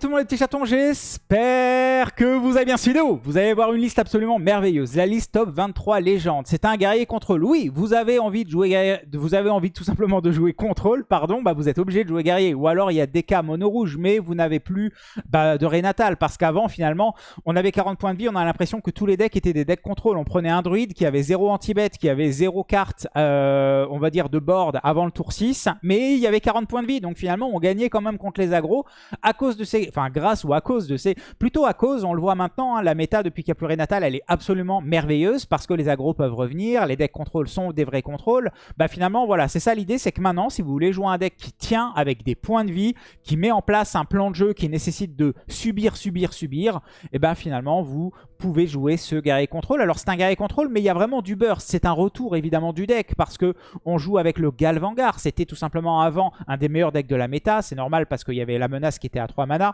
Tout le monde les petits chatons, j'espère que vous avez bien suivi vidéo. Vous allez voir une liste absolument merveilleuse, la liste top 23 légendes. C'est un guerrier contrôle. Oui, vous avez envie de jouer vous avez envie tout simplement de jouer contrôle, pardon, bah vous êtes obligé de jouer guerrier. Ou alors il y a DK mono rouge, mais vous n'avez plus bah, de Renatal parce qu'avant finalement, on avait 40 points de vie, on a l'impression que tous les decks étaient des decks contrôle. On prenait un druide qui avait 0 anti-bet, qui avait 0 carte, euh, on va dire de board avant le tour 6, mais il y avait 40 points de vie, donc finalement on gagnait quand même contre les agros à cause de ces... Enfin, grâce ou à cause de ces... Plutôt à cause, on le voit maintenant, hein, la méta depuis qu'il n'y a plus Renatal, elle est absolument merveilleuse parce que les agros peuvent revenir, les decks contrôle sont des vrais contrôles. Bah finalement, voilà, c'est ça l'idée, c'est que maintenant, si vous voulez jouer un deck qui tient avec des points de vie, qui met en place un plan de jeu qui nécessite de subir, subir, subir, et eh ben finalement, vous pouvez jouer ce guerrier contrôle. Alors c'est un guerrier contrôle, mais il y a vraiment du burst. C'est un retour évidemment du deck parce que on joue avec le Galvangar. C'était tout simplement avant un des meilleurs decks de la méta. C'est normal parce qu'il y avait la menace qui était à 3 mana.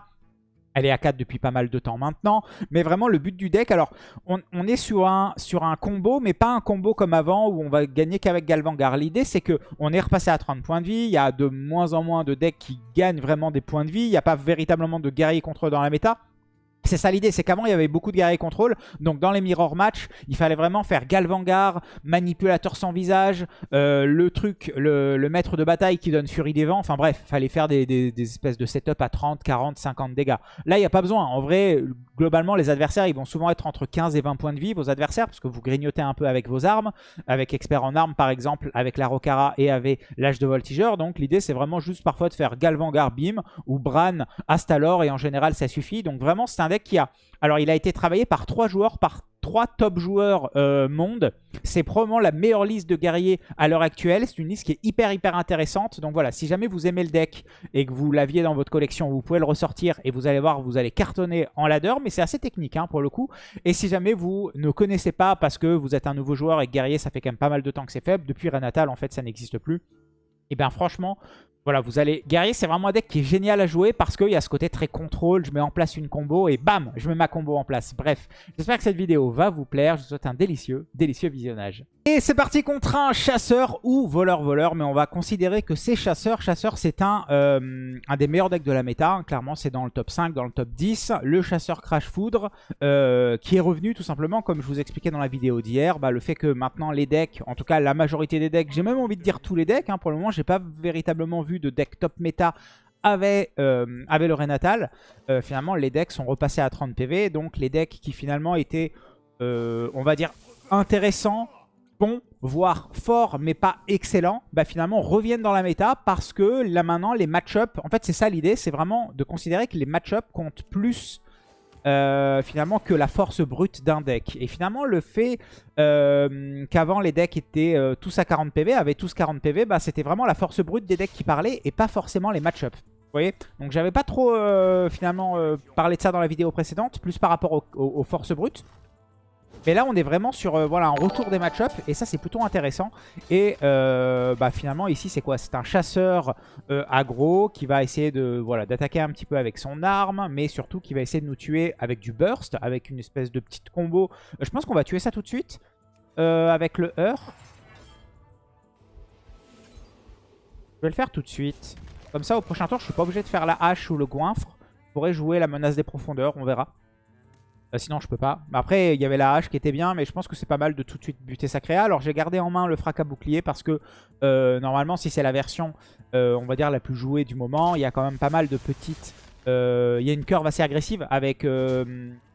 Elle est à 4 depuis pas mal de temps maintenant. Mais vraiment, le but du deck... Alors, on, est sur un, combo, mais pas un combo comme avant où on va gagner qu'avec Galvangar. L'idée, c'est que on est repassé à 30 points de vie. Il y a de moins en moins de decks qui gagnent vraiment des points de vie. Il n'y a pas véritablement de guerrier contre dans la méta. C'est ça l'idée, c'est qu'avant il y avait beaucoup de guerriers contrôle, donc dans les mirror match, il fallait vraiment faire Galvangar, manipulateur sans visage, euh, le truc, le, maître de bataille qui donne Furie des Vents, enfin bref, il fallait faire des, espèces de setup à 30, 40, 50 dégâts. Là il n'y a pas besoin, en vrai, globalement les adversaires ils vont souvent être entre 15 et 20 points de vie, vos adversaires, parce que vous grignotez un peu avec vos armes, avec expert en armes par exemple, avec la Rocara et avec l'âge de voltigeur, donc l'idée c'est vraiment juste parfois de faire Galvangar Bim ou Bran Astalor et en général ça suffit, donc vraiment c'est un deck Alors, il a été travaillé par trois joueurs, par trois top joueurs euh, monde. C'est probablement la meilleure liste de guerriers à l'heure actuelle. C'est une liste qui est hyper, hyper intéressante. Donc voilà, si jamais vous aimez le deck et que vous l'aviez dans votre collection, vous pouvez le ressortir et vous allez voir, vous allez cartonner en ladder. Mais c'est assez technique hein, pour le coup. Et si jamais vous ne connaissez pas parce que vous êtes un nouveau joueur et guerrier, ça fait quand même pas mal de temps que c'est faible. Depuis Renatal, en fait, ça n'existe plus. Et bien franchement, voilà, vous allez... Guerrier, c'est vraiment un deck qui est génial à jouer parce qu'il y a ce côté très contrôle. Je mets en place une combo et bam, je mets ma combo en place. Bref, j'espère que cette vidéo va vous plaire. Je vous souhaite un délicieux, délicieux visionnage. Et c'est parti contre un chasseur ou voleur-voleur. Mais on va considérer que c'est chasseur. Chasseur, c'est un, des meilleurs decks de la méta. Hein. Clairement, c'est dans le top 5, dans le top 10. Le chasseur Crash Foudre euh, qui est revenu tout simplement, comme je vous expliquais dans la vidéo d'hier. Bah, le fait que maintenant les decks, en tout cas la majorité des decks, j'ai même envie de dire tous les decks. Hein, pour le moment, j'ai pas véritablement vu de deck top méta avait, euh, le Renatal, euh, finalement les decks sont repassés à 30 PV. Donc les decks qui finalement étaient, euh, on va dire, intéressants, bons, voire forts, mais pas excellents, bah finalement reviennent dans la méta parce que là maintenant les match-up, en fait c'est ça l'idée, c'est vraiment de considérer que les match-up comptent plus euh, finalement que la force brute d'un deck. Et finalement le fait euh, qu'avant les decks étaient euh, tous à 40 PV, avaient tous 40 PV, bah, c'était vraiment la force brute des decks qui parlait et pas forcément les match-up. Vous voyez? Donc j'avais pas trop finalement parlé de ça dans la vidéo précédente, plus par rapport aux forces brutes. Mais là, on est vraiment sur euh, voilà, un retour des match-up. Et ça, c'est plutôt intéressant. Et euh, bah, finalement, ici, c'est quoi? C'est un chasseur euh, aggro qui va essayer voilà d'attaquer un petit peu avec son arme. Mais surtout, qui va essayer de nous tuer avec du burst. Avec une espèce de petite combo. je pense qu'on va tuer ça tout de suite. avec le heurt. Je vais le faire tout de suite. Comme ça, au prochain tour, je suis pas obligé de faire la hache ou le goinfre. Je pourrais jouer la menace des profondeurs. On verra. Euh, sinon, je peux pas. Après, il y avait la hache qui était bien, mais je pense que c'est pas mal de tout de suite buter sa créa. Alors, j'ai gardé en main le fracas bouclier parce que, euh, normalement, si c'est la version, euh, on va dire, la plus jouée du moment, il y a quand même pas mal de petites... Il y a une curve assez agressive avec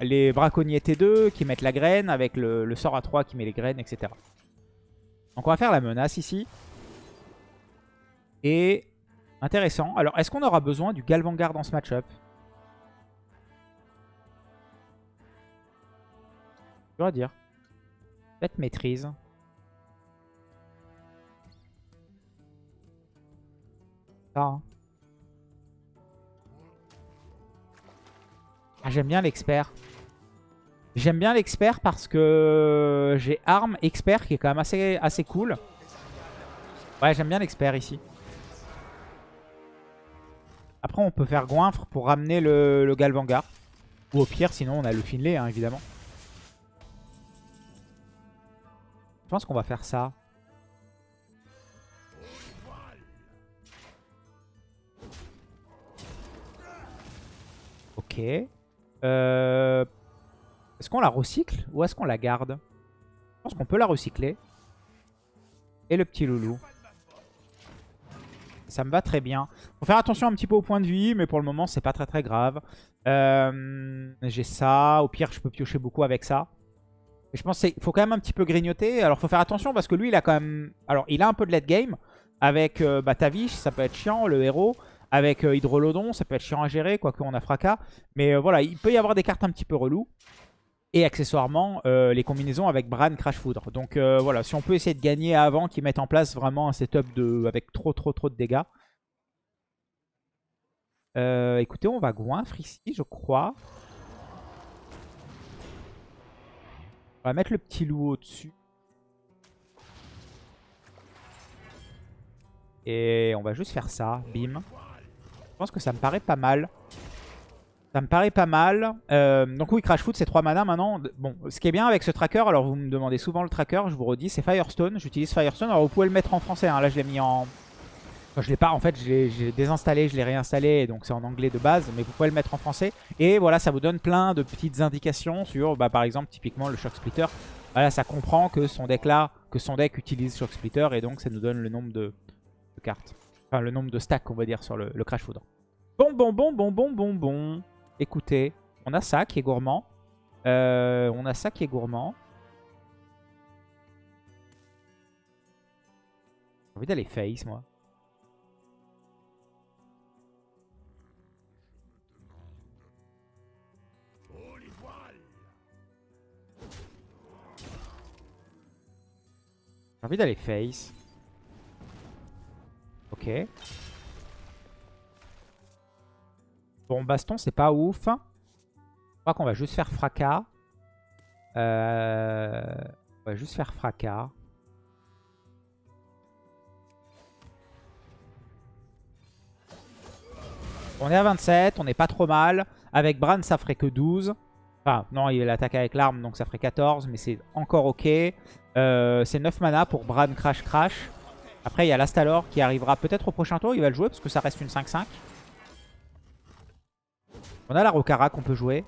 les braconniers T2 qui mettent la graine, avec le, sort à 3 qui met les graines, etc. Donc, on va faire la menace ici. Et... Intéressant. Alors, est-ce qu'on aura besoin du Galvangar dans ce match-up? Je dois dire. Peut-être maîtrise. Hein. Ah, j'aime bien l'expert. J'aime bien l'expert parce que j'ai arme expert qui est quand même assez, assez cool. Ouais, j'aime bien l'expert ici. Après, on peut faire goinfre pour ramener le, le. Ou au pire, sinon, on a le Finlay, hein, évidemment. Je pense qu'on va faire ça. Ok. Euh, est-ce qu'on la recycle ou est-ce qu'on la garde? Je pense qu'on peut la recycler. Et le petit loulou. Ça me va très bien. Faut faire attention un petit peu au point de vie, mais pour le moment, c'est pas très très grave. Euh, J'ai ça. Au pire, je peux piocher beaucoup avec ça. Je pense qu'il faut quand même un petit peu grignoter. Alors, faut faire attention parce que lui, il a quand même... Alors, il a un peu de late game. Avec euh, bah, Tavish, ça peut être chiant, le héros. Avec euh, Hydrolodon, ça peut être chiant à gérer, quoique on a Fracas. Mais euh, voilà, il peut y avoir des cartes un petit peu reloues. Et accessoirement, euh, les combinaisons avec Bran Crash Foudre. Donc voilà, si on peut essayer de gagner avant qu'ils mettent en place vraiment un setup de, avec trop trop trop de dégâts. Écoutez, on va goinfre ici, je crois. On va mettre le petit loup au-dessus. Et on va juste faire ça, bim. Je pense que ça me paraît pas mal. Ça me paraît pas mal. Euh, donc oui, Crash Foot, c'est 3 mana maintenant. Bon, ce qui est bien avec ce tracker, alors vous me demandez souvent le tracker, je vous redis, c'est Firestone. J'utilise Firestone. Alors vous pouvez le mettre en français, hein. là je l'ai mis en... Je l'ai pas, en fait, j'ai désinstallé, je l'ai réinstallé, donc c'est en anglais de base, mais vous pouvez le mettre en français. Et voilà, ça vous donne plein de petites indications sur, bah, par exemple, typiquement le Shock Splitter. Voilà, ça comprend que son deck là, que son deck utilise Shock Splitter, et donc ça nous donne le nombre de, cartes. Enfin, le nombre de stacks, on va dire, sur le, le Crash Foudre. Bon, bon, bon, bon, bon, bon, bon. Écoutez, on a ça qui est gourmand. Euh, on a ça qui est gourmand. J'ai envie d'aller face, moi. J'ai envie d'aller face. Ok. Bon, baston, c'est pas ouf. Je crois qu'on va juste faire fracas. Euh, On va juste faire fracas. On est à 27, on n'est pas trop mal. Avec Bran, ça ferait que 12. Enfin, non, il attaque avec l'arme, donc ça ferait 14, mais c'est encore ok. Euh, c'est 9 mana pour Bran Crash Crash. Après, il y a l'Astalor qui arrivera peut-être au prochain tour. Il va le jouer parce que ça reste une 5-5. On a la Rokara qu'on peut jouer.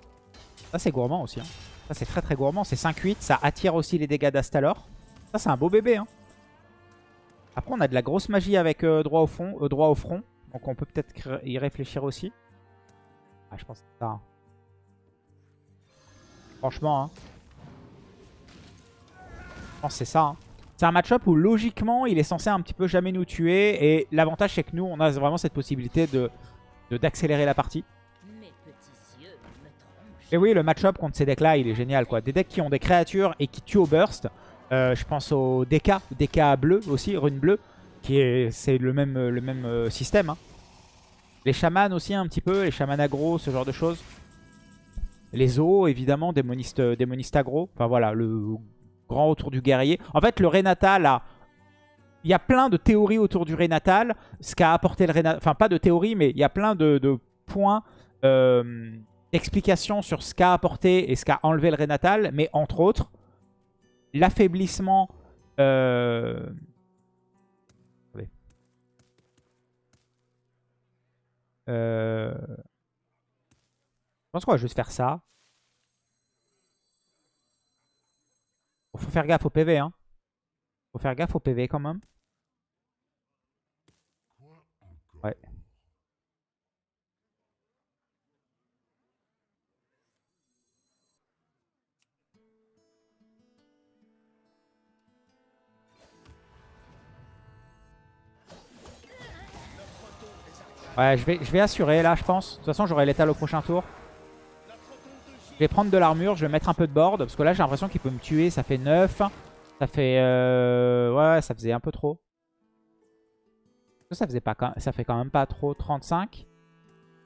Ça, c'est gourmand aussi. Hein. Ça, c'est très très gourmand. C'est 5-8. Ça attire aussi les dégâts d'Astalor. Ça, c'est un beau bébé. Hein. Après, on a de la grosse magie avec euh, droit, au fond, euh, droit au front. Donc, on peut peut-être y réfléchir aussi. Ah, je pense que ça. Franchement, hein. Je pense que c'est ça. Hein. C'est un match-up où, logiquement, il est censé un petit peu jamais nous tuer. Et l'avantage, c'est que nous, on a vraiment cette possibilité de d'accélérer la partie. Et oui, le match-up contre ces decks-là, il est génial. quoi. Des decks qui ont des créatures et qui tuent au burst. Euh, je pense au DK, DK bleu aussi, rune bleue, qui est c'est le même, le même euh, système. Hein. Les chamans aussi un petit peu, les chamans aggro, ce genre de choses. Les os, évidemment, démonistes, démonistes aggro. Enfin voilà, le grand autour du guerrier. En fait, le Renatal a... Il y a plein de théories autour du Renatal. Ce qu'a apporté le Renatal... Enfin, pas de théories, mais il y a plein de, points... Euh, d'explications sur ce qu'a apporté et ce qu'a enlevé le Renatal, mais entre autres, l'affaiblissement... Euh... Euh... Pense qu'on va juste faire ça. Faut faire gaffe au PV, hein. Faut faire gaffe au PV quand même. Ouais. Ouais, je vais, je vais assurer là, je pense. De toute façon, j'aurai l'étal au prochain tour. Je vais prendre de l'armure, je vais mettre un peu de board. Parce que là, j'ai l'impression qu'il peut me tuer. Ça fait 9. Ça fait... Euh... Ouais, ça faisait un peu trop. Ça, faisait pas, ça fait quand même pas trop. 35.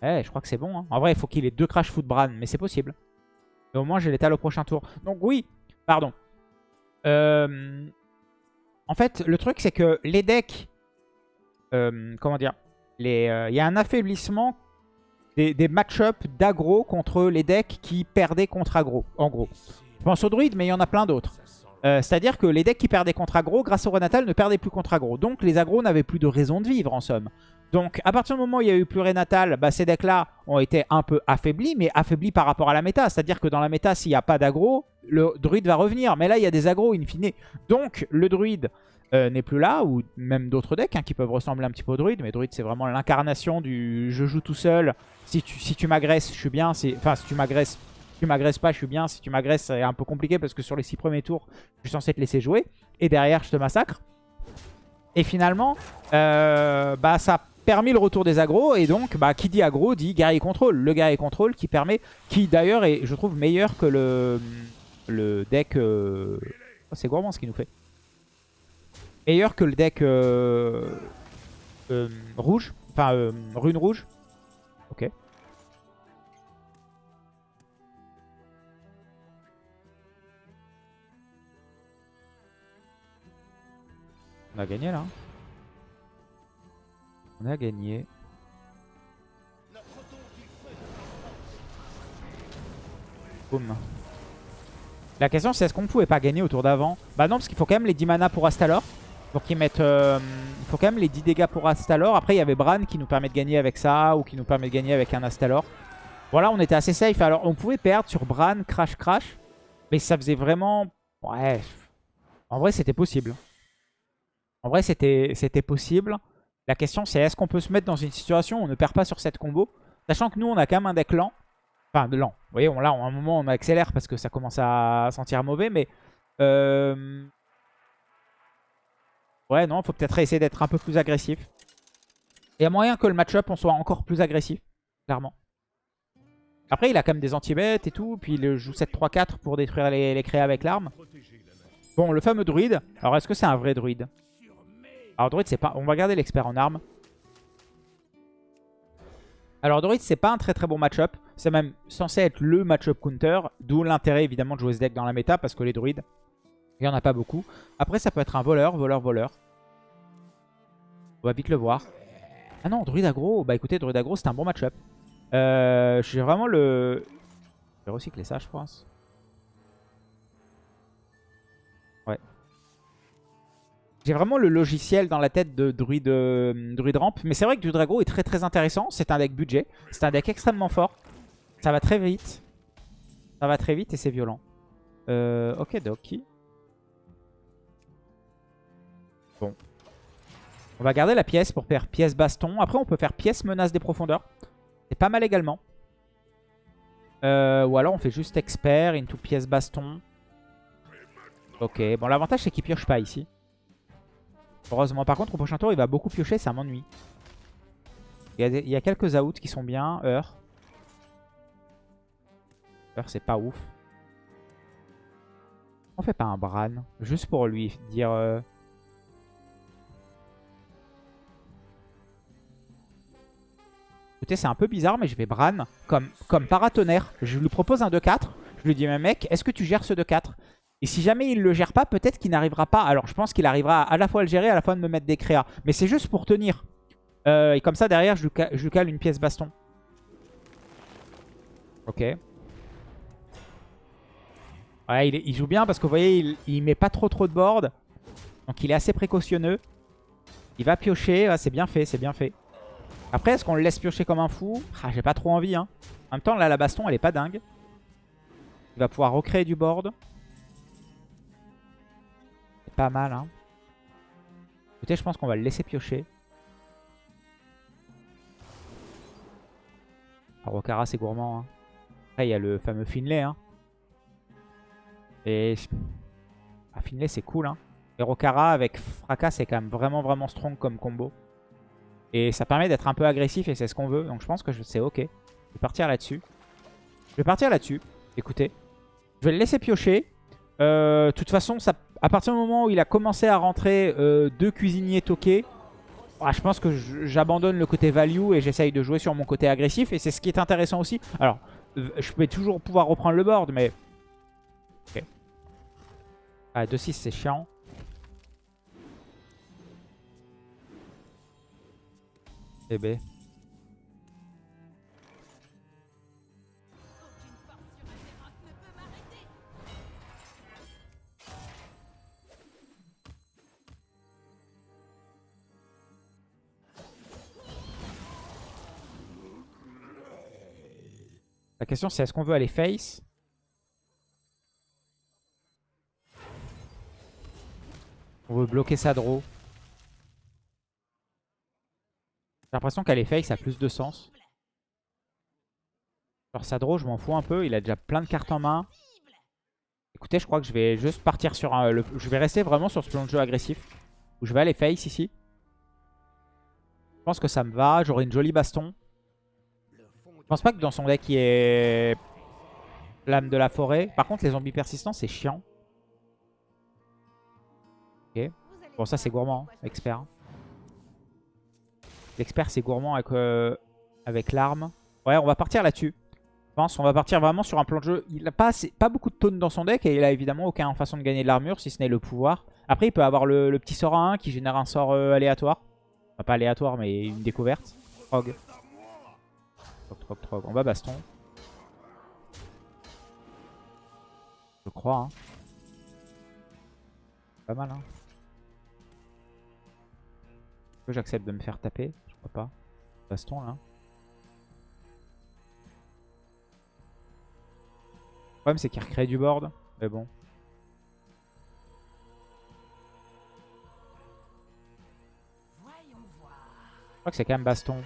Ouais, je crois que c'est bon. Hein. En vrai, il faut qu'il ait deux crash foot Bran. Mais c'est possible. Au moins, j'ai l'étal au prochain tour. Donc oui, pardon. Euh... En fait, le truc, c'est que les decks... Euh, comment dire il y a un affaiblissement des, des match-up d'aggro contre les decks qui perdaient contre aggro, en gros. Je pense au druide, mais il y en a plein d'autres. Euh, c'est-à-dire que les decks qui perdaient contre aggro, grâce au Renatal, ne perdaient plus contre aggro. Donc les aggros n'avaient plus de raison de vivre, en somme. Donc, à partir du moment où il y a eu plurinatal, bah, ces decks-là ont été un peu affaiblis, mais affaiblis par rapport à la méta. C'est-à-dire que dans la méta, s'il n'y a pas d'aggro, le druide va revenir. Mais là, il y a des agros in fine. Donc, le druide euh, n'est plus là, ou même d'autres decks hein, qui peuvent ressembler un petit peu au druide. Mais druide, c'est vraiment l'incarnation du je joue tout seul. Si tu, si tu m'agresses, je suis bien. Enfin, si tu m'agresses, tu m'agresses pas, je suis bien. Si tu m'agresses, c'est un peu compliqué parce que sur les 6 premiers tours, je suis censé te laisser jouer. Et derrière, je te massacre. Et finalement, euh, bah, ça permis le retour des agros. Et donc, bah, qui dit agro dit guerrier contrôle. Le guerrier contrôle qui permet, qui d'ailleurs est, je trouve, meilleur que le, le deck... Euh, c'est gourmand ce qu'il nous fait. Meilleur que le deck euh, euh, rouge. Enfin, rune rouge. Ok. On a gagné là. On a gagné. Boum. La question c'est est-ce qu'on pouvait pas gagner au tour d'avant? Bah non parce qu'il faut quand même les 10 mana pour Astalor. Pour qu'ils mettent... Euh, il faut quand même les 10 dégâts pour Astalor. Après il y avait Bran qui nous permet de gagner avec ça ou qui nous permet de gagner avec un Astalor. Voilà on était assez safe. Alors on pouvait perdre sur Bran, Crash, Crash. Mais ça faisait vraiment... Ouais. En vrai c'était possible. En vrai c'était possible. La question c'est est-ce qu'on peut se mettre dans une situation où on ne perd pas sur cette combo? Sachant que nous on a quand même un deck lent. Enfin lent. Vous voyez, là à un moment on accélère parce que ça commence à sentir mauvais. Mais... Euh... Ouais non, faut peut-être essayer d'être un peu plus agressif. Il y a moyen que le match-up on soit encore plus agressif. Clairement. Après il a quand même des anti-bêtes et tout. Puis il joue 7-3-4 pour détruire les, créas avec l'arme. Bon le fameux druide. Alors est-ce que c'est un vrai druide? Alors druide, c'est pas... On va garder l'expert en armes. Alors druide, c'est pas un très très bon match-up. C'est même censé être le match-up counter. D'où l'intérêt évidemment de jouer ce deck dans la méta parce que les druides, il n'y en a pas beaucoup. Après, ça peut être un voleur, voleur, voleur. On va vite le voir. Ah non, druide aggro. Bah écoutez, druide aggro, c'est un bon match-up. Euh, J'ai vraiment le... Je vais recycler ça, je pense. J'ai vraiment le logiciel dans la tête de Druid, euh, Druid Ramp. Mais c'est vrai que du Drago est très très intéressant. C'est un deck budget. C'est un deck extrêmement fort. Ça va très vite. Ça va très vite et c'est violent. Euh, ok, Doki. Bon. On va garder la pièce pour faire pièce baston. Après, on peut faire pièce menace des profondeurs. C'est pas mal également. Euh, ou alors on fait juste expert into pièce baston. Ok, bon l'avantage c'est qu'il pioche pas ici. Heureusement. Par contre, au prochain tour, il va beaucoup piocher, ça m'ennuie. Il, y a quelques outs qui sont bien. Heure. Heure, c'est pas ouf. On fait pas un Bran. Juste pour lui dire... Euh, Écoutez, c'est un peu bizarre, mais je vais Bran comme, comme paratonnerre. Je lui propose un 2-4. Je lui dis, mais mec, est-ce que tu gères ce 2-4 et si jamais il ne le gère pas, peut-être qu'il n'arrivera pas. Alors je pense qu'il arrivera à la fois à le gérer, à la fois de me mettre des créas. Mais c'est juste pour tenir. Euh, et comme ça, derrière, je, je cale une pièce baston. Ok. Ouais, il, joue bien parce que vous voyez, il, met pas trop trop de board. Donc il est assez précautionneux. Il va piocher. c'est bien fait, c'est bien fait. Après, est-ce qu'on le laisse piocher comme un fou? Ah, J'ai pas trop envie. Hein. En même temps, là, la baston, elle est pas dingue. Il va pouvoir recréer du board. Pas mal, hein. Écoutez, je pense qu'on va le laisser piocher. Rokara, c'est gourmand. Hein. Après, il y a le fameux Finlay. Hein. Et... Ah, Finlay, c'est cool. Hein. Et Rokara avec Fracas, c'est quand même vraiment, vraiment strong comme combo. Et ça permet d'être un peu agressif et c'est ce qu'on veut. Donc je pense que c'est ok. Je vais partir là-dessus. Je vais partir là-dessus. Écoutez. Je vais le laisser piocher. Euh, de toute façon, à partir du moment où il a commencé à rentrer euh, deux cuisiniers toqués, ah, je pense que j'abandonne le côté value et j'essaye de jouer sur mon côté agressif. Et c'est ce qui est intéressant aussi. Alors, je vais toujours pouvoir reprendre le board, mais... Ok. Ah, 2-6, c'est chiant. Eh ben. La question c'est est-ce qu'on veut aller face? On veut bloquer sa draw. J'ai l'impression qu'aller face a plus de sens. Alors sa draw, je m'en fous un peu. Il a déjà plein de cartes en main. Écoutez, je crois que je vais juste partir sur un... Je vais rester vraiment sur ce plan de jeu agressif. Où je vais aller face ici. Je pense que ça me va. J'aurai une jolie baston. Je pense pas que dans son deck il y ait l'âme de la forêt. Par contre, les zombies persistants, c'est chiant. Ok. Bon, ça, c'est gourmand. Hein, expert. L'expert, c'est gourmand avec, euh, l'arme. Ouais, on va partir là-dessus. Pense on va partir vraiment sur un plan de jeu. Il n'a pas, beaucoup de taunes dans son deck et il a évidemment aucune façon de gagner de l'armure si ce n'est le pouvoir. Après, il peut avoir le, petit sort à 1 qui génère un sort euh, aléatoire. Enfin, pas aléatoire, mais une découverte. Trog. On va baston. Je crois. Hein. Pas mal. Hein. J'accepte de me faire taper Crois pas. Baston là. Le problème c'est qu'il recrée du board. Mais bon. Je crois que c'est quand même baston.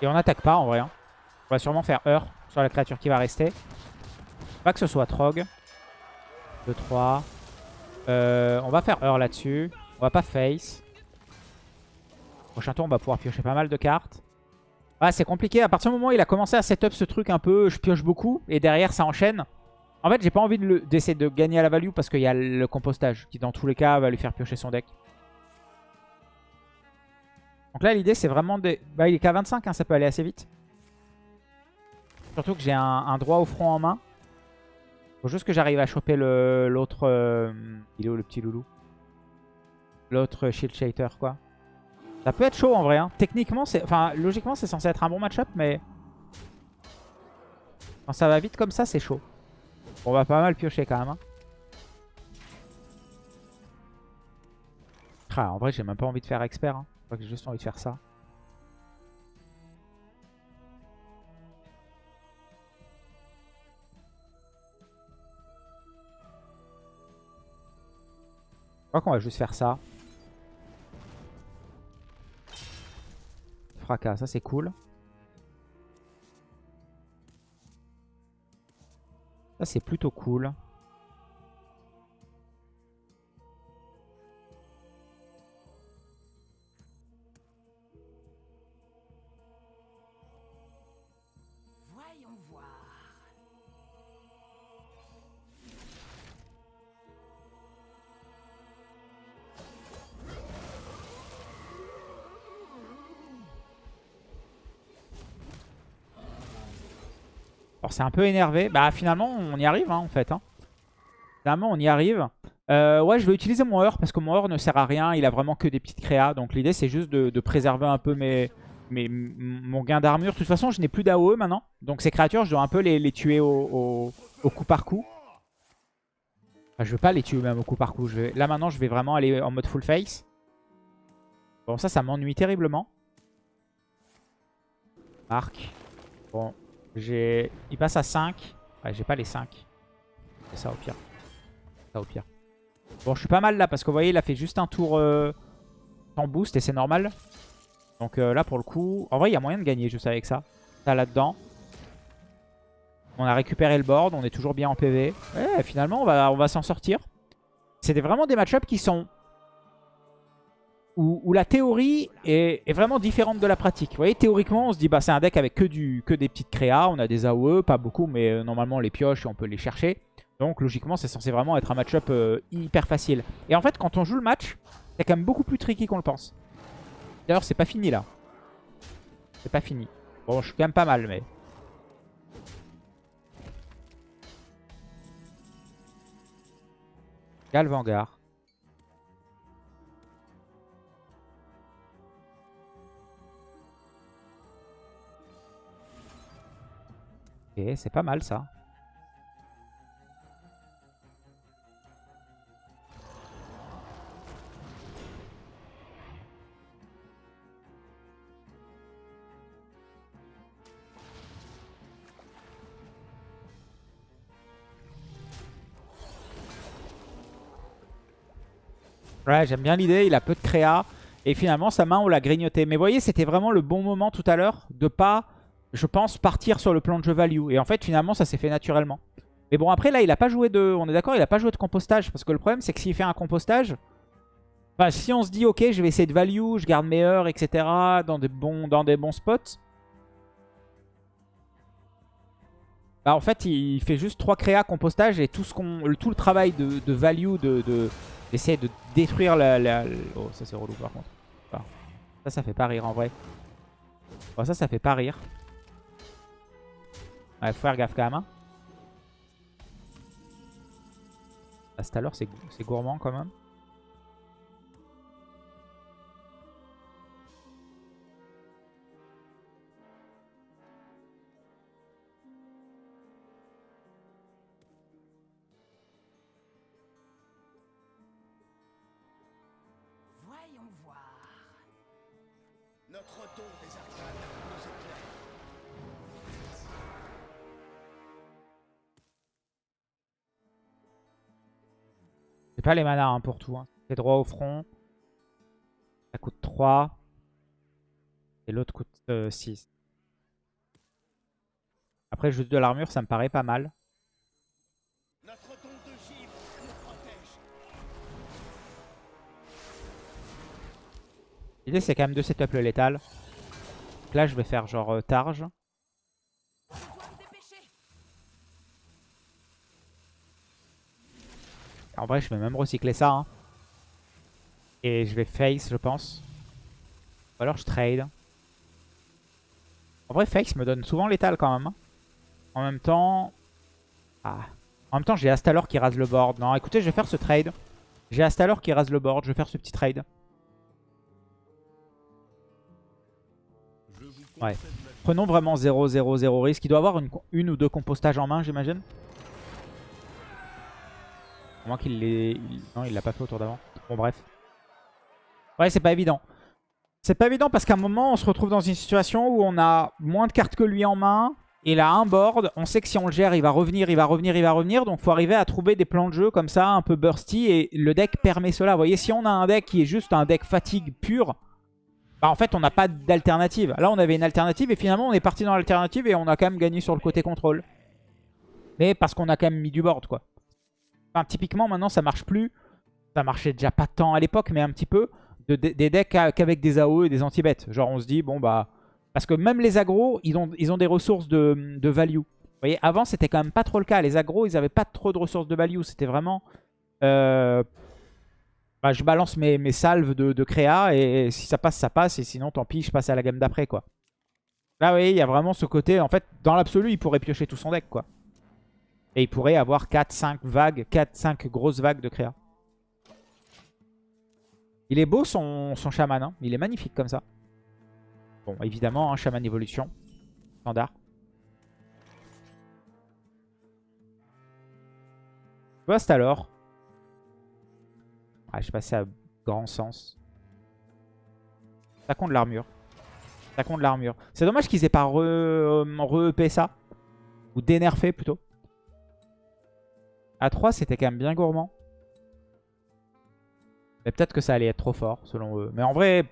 Et on n'attaque pas en vrai. Hein. On va sûrement faire heure sur la créature qui va rester. Pas que ce soit Trog. 2, 3. Euh, on va faire heure là-dessus. On va pas face. Prochain tour, on va pouvoir piocher pas mal de cartes. Ah, c'est compliqué. À partir du moment où il a commencé à setup ce truc un peu, je pioche beaucoup. Et derrière, ça enchaîne. En fait, j'ai pas envie d'essayer de, gagner à la value parce qu'il y a le compostage qui, dans tous les cas, va lui faire piocher son deck. Donc là, l'idée, c'est vraiment de... Bah, il est qu'à 25, hein, ça peut aller assez vite. Surtout que j'ai un, droit au front en main. Faut juste que j'arrive à choper l'autre... Euh, il est où le petit loulou? L'autre Shield Shater, quoi. Ça peut être chaud en vrai. Hein. Techniquement, c'est... Enfin, logiquement, c'est censé être un bon match-up, mais... Quand ça va vite comme ça, c'est chaud. On va pas mal piocher quand même. Hein. Ah, en vrai, j'ai même pas envie de faire expert. Hein crois que j'ai juste envie de faire ça. Je crois qu'on va juste faire ça. Ça c'est cool. Ça c'est plutôt cool. C'est un peu énervé. Bah finalement on y arrive hein, en fait. Hein. Finalement on y arrive. Euh, ouais je vais utiliser mon heure parce que mon heure ne sert à rien. Il a vraiment que des petites créas. Donc l'idée c'est juste de, préserver un peu mes, mes mon gain d'armure. De toute façon je n'ai plus d'AOE maintenant. Donc ces créatures je dois un peu les, tuer au, coup par coup. Enfin, je veux pas les tuer même au coup par coup. Là maintenant je vais vraiment aller en mode full face. Bon ça ça m'ennuie terriblement. Marc. Bon il passe à 5. Ouais, j'ai pas les 5. C'est ça au pire. Ça au pire. Bon, je suis pas mal là parce que vous voyez, il a fait juste un tour euh, en boost et c'est normal. Donc euh, là, pour le coup, en vrai, il y a moyen de gagner juste avec ça. Ça là-dedans. On a récupéré le board, on est toujours bien en PV. Ouais, finalement, on va, on va s'en sortir. C'est vraiment des match qui sont où, la théorie est, vraiment différente de la pratique. Vous voyez, théoriquement, on se dit, bah c'est un deck avec que, des petites créas. On a des AOE, pas beaucoup, mais euh, normalement, les pioche et on peut les chercher. Donc, logiquement, c'est censé vraiment être un match-up euh, hyper facile. Et en fait, quand on joue le match, c'est quand même beaucoup plus tricky qu'on le pense. D'ailleurs, c'est pas fini, là. C'est pas fini. Bon, je suis quand même pas mal, mais... Galvangar. C'est pas mal ça. Ouais, j'aime bien l'idée. Il a peu de créa. Et finalement, sa main, on l'a grignoté. Mais vous voyez, c'était vraiment le bon moment tout à l'heure de pas je pense, partir sur le plan de jeu value. Et en fait, finalement, ça s'est fait naturellement. Mais bon, après, là, il a pas joué de... On est d'accord, il a pas joué de compostage. Parce que le problème, c'est que s'il fait un compostage... Enfin, si on se dit, ok, je vais essayer de value, je garde mes heures, etc. Dans des bons, dans des bons spots... Bah, en fait, il fait juste 3 créas compostage et tout, ce tout le travail de, value, de, d'essayer de, détruire la, Oh, ça c'est relou par contre. ça, ça fait pas rire en vrai. Ça, ça fait pas rire. Ouais, faut faire gaffe quand même. Hein. À l'heure, c'est gourmand quand même. Les manas hein, pour tout. Hein. C'est droit au front. Ça coûte 3. Et l'autre coûte 6. Euh, Après, juste de l'armure, ça me paraît pas mal. L'idée, c'est quand même de setup le létal. là, je vais faire genre euh, targe. En vrai, je vais même recycler ça. Hein. Et je vais face, je pense. Ou alors je trade. En vrai, face me donne souvent l'étal quand même. Hein. En même temps... Ah. En même temps, j'ai Astalor qui rase le board. Non, écoutez, je vais faire ce trade. J'ai Astalor qui rase le board. Je vais faire ce petit trade. Ouais. Prenons vraiment 0-0-0 risque. Il doit avoir une, une ou deux compostages en main, j'imagine moins qu'il l'ait... Non, il l'a pas fait autour d'avant. Bon, bref. Ouais, c'est pas évident. C'est pas évident parce qu'à un moment, on se retrouve dans une situation où on a moins de cartes que lui en main. Il a un board. On sait que si on le gère, il va revenir, il va revenir, il va revenir. Donc, faut arriver à trouver des plans de jeu comme ça, un peu bursty. Et le deck permet cela. Vous voyez, si on a un deck qui est juste un deck fatigue pur, bah en fait, on n'a pas d'alternative. Là, on avait une alternative et finalement, on est parti dans l'alternative et on a quand même gagné sur le côté contrôle. Mais parce qu'on a quand même mis du board, quoi typiquement, maintenant, ça marche plus. Ça marchait déjà pas tant à l'époque, mais un petit peu. De, des decks qu'avec des AOE et des anti-bêtes. Genre, on se dit, bon, bah... Parce que même les agros, ils ont, des ressources de, value. Vous voyez, avant, c'était quand même pas trop le cas. Les agros, ils avaient pas trop de ressources de value. C'était vraiment... Euh, bah, je balance mes, salves de, de, créa et si ça passe, ça passe. Et sinon, tant pis, je passe à la gamme d'après, quoi. Là, vous voyez, il y a vraiment ce côté... En fait, dans l'absolu, il pourrait piocher tout son deck, quoi. Et il pourrait avoir 4-5 vagues, 4-5 grosses vagues de créa. Il est beau son, son chaman, hein. il est magnifique comme ça. Bon, évidemment, un hein, chaman évolution, standard. Post alors. Ah, je passé à grand sens. Ça compte l'armure. Ça compte l'armure. C'est dommage qu'ils aient pas re-EP ça. Ou dénerfé plutôt. A 3, c'était quand même bien gourmand. Mais peut-être que ça allait être trop fort, selon eux. Mais en vrai,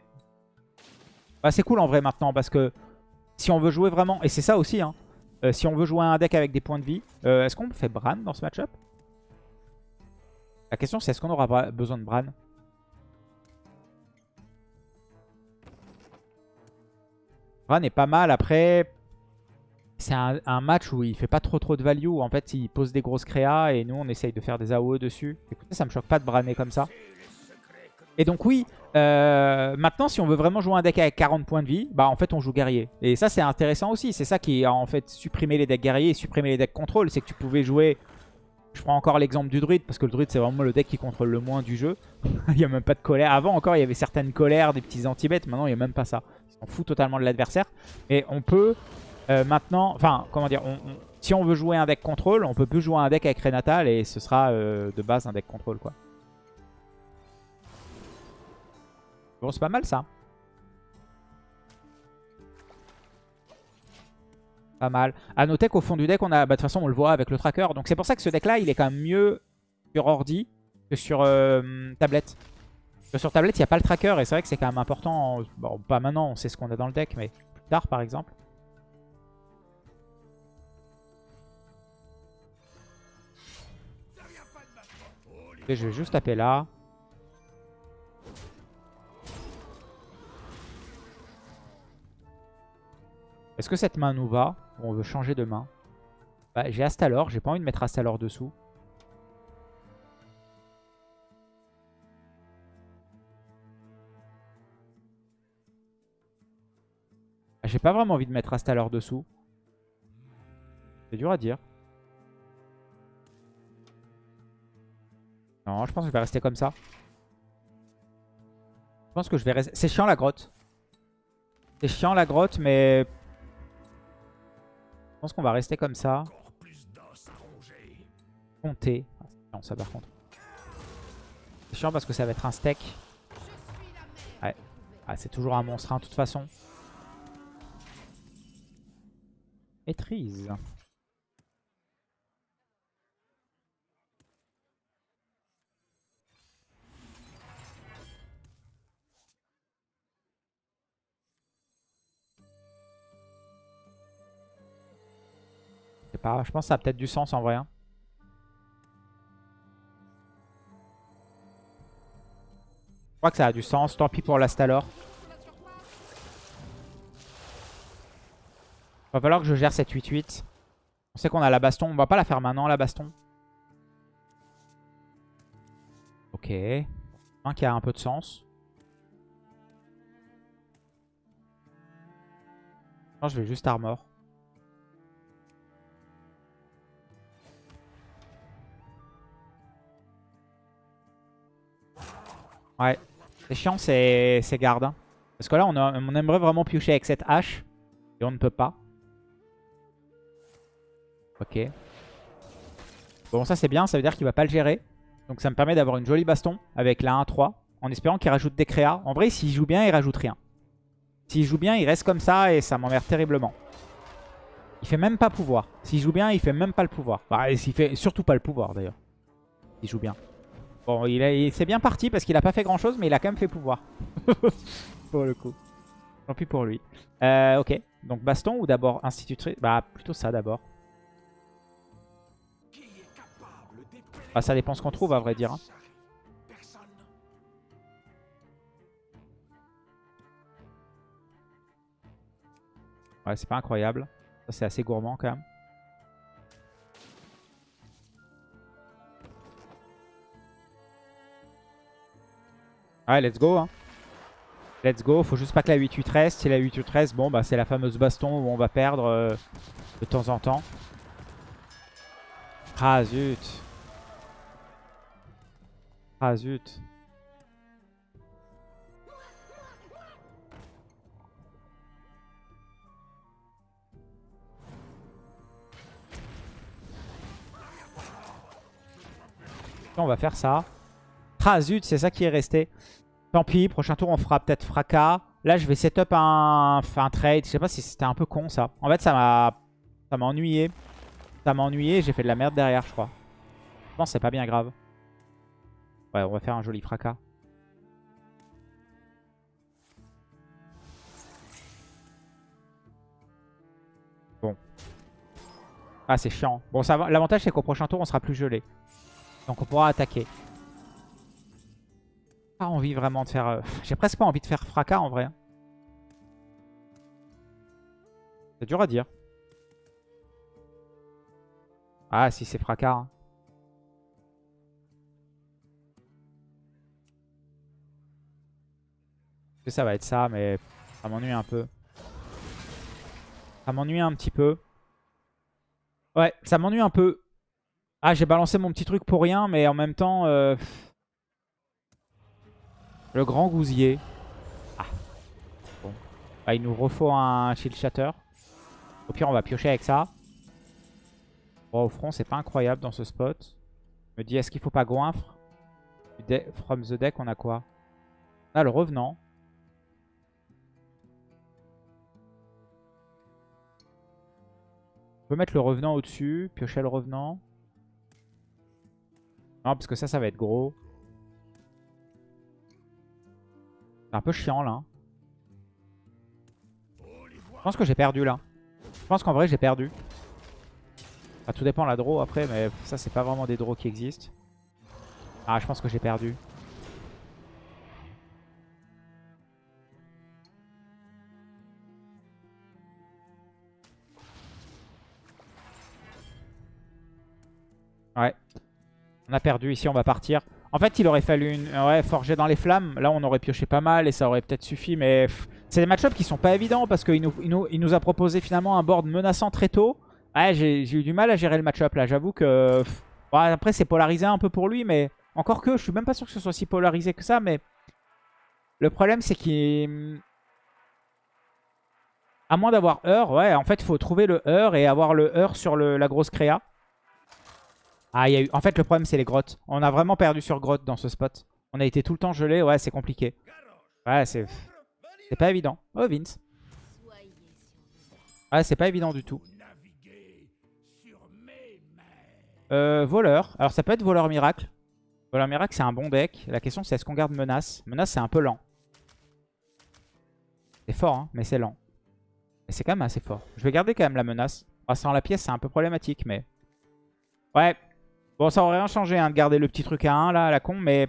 bah, c'est cool en vrai maintenant, parce que si on veut jouer vraiment... Et c'est ça aussi, hein. Euh, si on veut jouer un deck avec des points de vie, euh, est-ce qu'on fait Bran dans ce match-up? La question c'est est-ce qu'on aura besoin de Bran? Bran est pas mal. Après, c'est un, match où il fait pas trop trop de value. Où en fait, il pose des grosses créas et nous, on essaye de faire des AOE dessus. Écoutez, ça me choque pas de braner comme ça. Et donc oui, euh, maintenant, si on veut vraiment jouer un deck avec 40 points de vie, bah en fait, on joue guerrier. Et ça, c'est intéressant aussi. C'est ça qui a en fait supprimé les decks guerriers et supprimé les decks contrôle. C'est que tu pouvais jouer... Je prends encore l'exemple du druide, parce que le druide, c'est vraiment le deck qui contrôle le moins du jeu. il n'y a même pas de colère. Avant, encore, il y avait certaines colères, des petits anti-bêtes. Maintenant, il n'y a même pas ça. S'en foutent totalement de l'adversaire. Et on peut euh, maintenant, enfin, comment dire, si on veut jouer un deck contrôle, on peut plus jouer un deck avec Renatal et ce sera euh, de base un deck contrôle, quoi. Bon, c'est pas mal, ça. Pas mal. A noter qu'au fond du deck, on a, bah, de toute façon, on le voit avec le tracker. Donc c'est pour ça que ce deck-là, il est quand même mieux sur ordi que sur euh, tablette. Sur tablette, il n'y a pas le tracker et c'est vrai que c'est quand même important. Bon, pas maintenant, on sait ce qu'on a dans le deck, mais plus tard par exemple. Je vais juste taper là. Est-ce que cette main nous va on veut changer de main? Bah, J'ai Astalor, j'ai pas envie de mettre Astalor dessous. Ah, j'ai pas vraiment envie de mettre Astalor dessous. C'est dur à dire. Non, je pense que je vais rester comme ça. Je pense que je vais rester... C'est chiant la grotte. C'est chiant la grotte, mais... Je pense qu'on va rester comme ça. Compter. Ah, c'est ça par contre. C'est chiant parce que ça va être un steak. Ouais. Ah, c'est toujours un monstre, hein, de toute façon. Maîtrise. Je pense que ça a peut-être du sens en vrai. Hein. Je crois que ça a du sens. Tant pis pour l'Astalor. Va falloir que je gère cette 8-8. On sait qu'on a la baston. On va pas la faire maintenant, la baston. Ok. Un qui a un peu de sens. Non, je vais juste armor. Ouais. C'est chiant, c'est garde. Hein. Parce que là, on, on, aimerait vraiment piocher avec cette hache. Et on ne peut pas. Ok. Bon, ça c'est bien. Ça veut dire qu'il va pas le gérer. Donc ça me permet d'avoir une jolie baston avec la 1-3. En espérant qu'il rajoute des créas. En vrai, s'il joue bien, il rajoute rien. S'il joue bien, il reste comme ça et ça m'emmerde terriblement. Il fait même pas pouvoir. S'il joue bien, il fait même pas le pouvoir. Bah, il fait surtout pas le pouvoir d'ailleurs. Il joue bien. Bon, il, il c'est bien parti parce qu'il a pas fait grand chose, mais il a quand même fait pouvoir. pour le coup. Tant pis pour lui. Euh, ok. Donc baston ou d'abord institutrice? Bah plutôt ça d'abord. Bah ça dépend ce qu'on trouve à vrai dire. Hein. Ouais, c'est pas incroyable. C'est assez gourmand quand même. Ouais, let's go. Hein. Let's go. Faut juste pas que la 8-8 reste. Si la 8-8 reste, bon, bah, c'est la fameuse baston où on va perdre euh, de temps en temps. Ah, zut. Ah, zut. On va faire ça. Ah zut, c'est ça qui est resté. Tant pis, prochain tour on fera peut-être fracas. Là je vais setup un, un trade. Je sais pas si c'était un peu con ça. En fait ça m'a ça m'a ennuyé. Ça m'a ennuyé j'ai fait de la merde derrière je crois. Je pense c'est pas bien grave. Ouais on va faire un joli fracas. Bon. Ah c'est chiant. Bon l'avantage c'est qu'au prochain tour on sera plus gelé. Donc on pourra attaquer pas envie vraiment de faire... Euh, j'ai presque pas envie de faire fracas en vrai. Hein. C'est dur à dire. Ah si c'est fracas. Hein. Ça va être ça, mais ça m'ennuie un peu. Ça m'ennuie un petit peu. Ouais, ça m'ennuie un peu. Ah, j'ai balancé mon petit truc pour rien, mais en même temps... Euh... Le grand gousier. Ah. Bon. Bah, il nous refaut un shield shatter. Au pire, on va piocher avec ça. Bon, au front, c'est pas incroyable dans ce spot. Je me dis, est-ce qu'il faut pas goinfre From the deck, on a quoi? On a le revenant. On peut mettre le revenant au-dessus, piocher le revenant. Non, parce que ça, ça va être gros. C'est un peu chiant là. Je pense que j'ai perdu là. Je pense qu'en vrai j'ai perdu. tout dépend la draw après, mais ça c'est pas vraiment des draws qui existent. Ah, je pense que j'ai perdu. Ouais. On a perdu. Ici, on va partir. En fait, il aurait fallu une... ouais, forger dans les flammes. Là, on aurait pioché pas mal et ça aurait peut-être suffi. Mais c'est des match-ups qui sont pas évidents parce qu'il nous, a proposé finalement un board menaçant très tôt. Ouais, j'ai eu du mal à gérer le match-up là. J'avoue que... après, c'est polarisé un peu pour lui, mais... Encore que, je suis même pas sûr que ce soit si polarisé que ça, mais... Le problème, c'est qu'il... À moins d'avoir Heur, ouais, en fait, il faut trouver le Heur et avoir le Heur sur la grosse créa. Ah, il eu... En fait, le problème, c'est les grottes. On a vraiment perdu sur grotte dans ce spot. On a été tout le temps gelé. Ouais, c'est compliqué. Ouais, c'est... C'est pas évident. Oh, Vince. Ouais, c'est pas évident du tout. Euh, voleur. Alors, ça peut être voleur miracle. Voleur miracle, c'est un bon deck. La question, c'est est-ce qu'on garde menace? Menace, c'est un peu lent. C'est fort, hein, mais c'est lent. Mais c'est quand même assez fort. Je vais garder quand même la menace. Ah, sans la pièce, c'est un peu problématique, mais... Ouais. Bon, ça aurait rien changé hein, de garder le petit truc à 1, là, à la con, mais...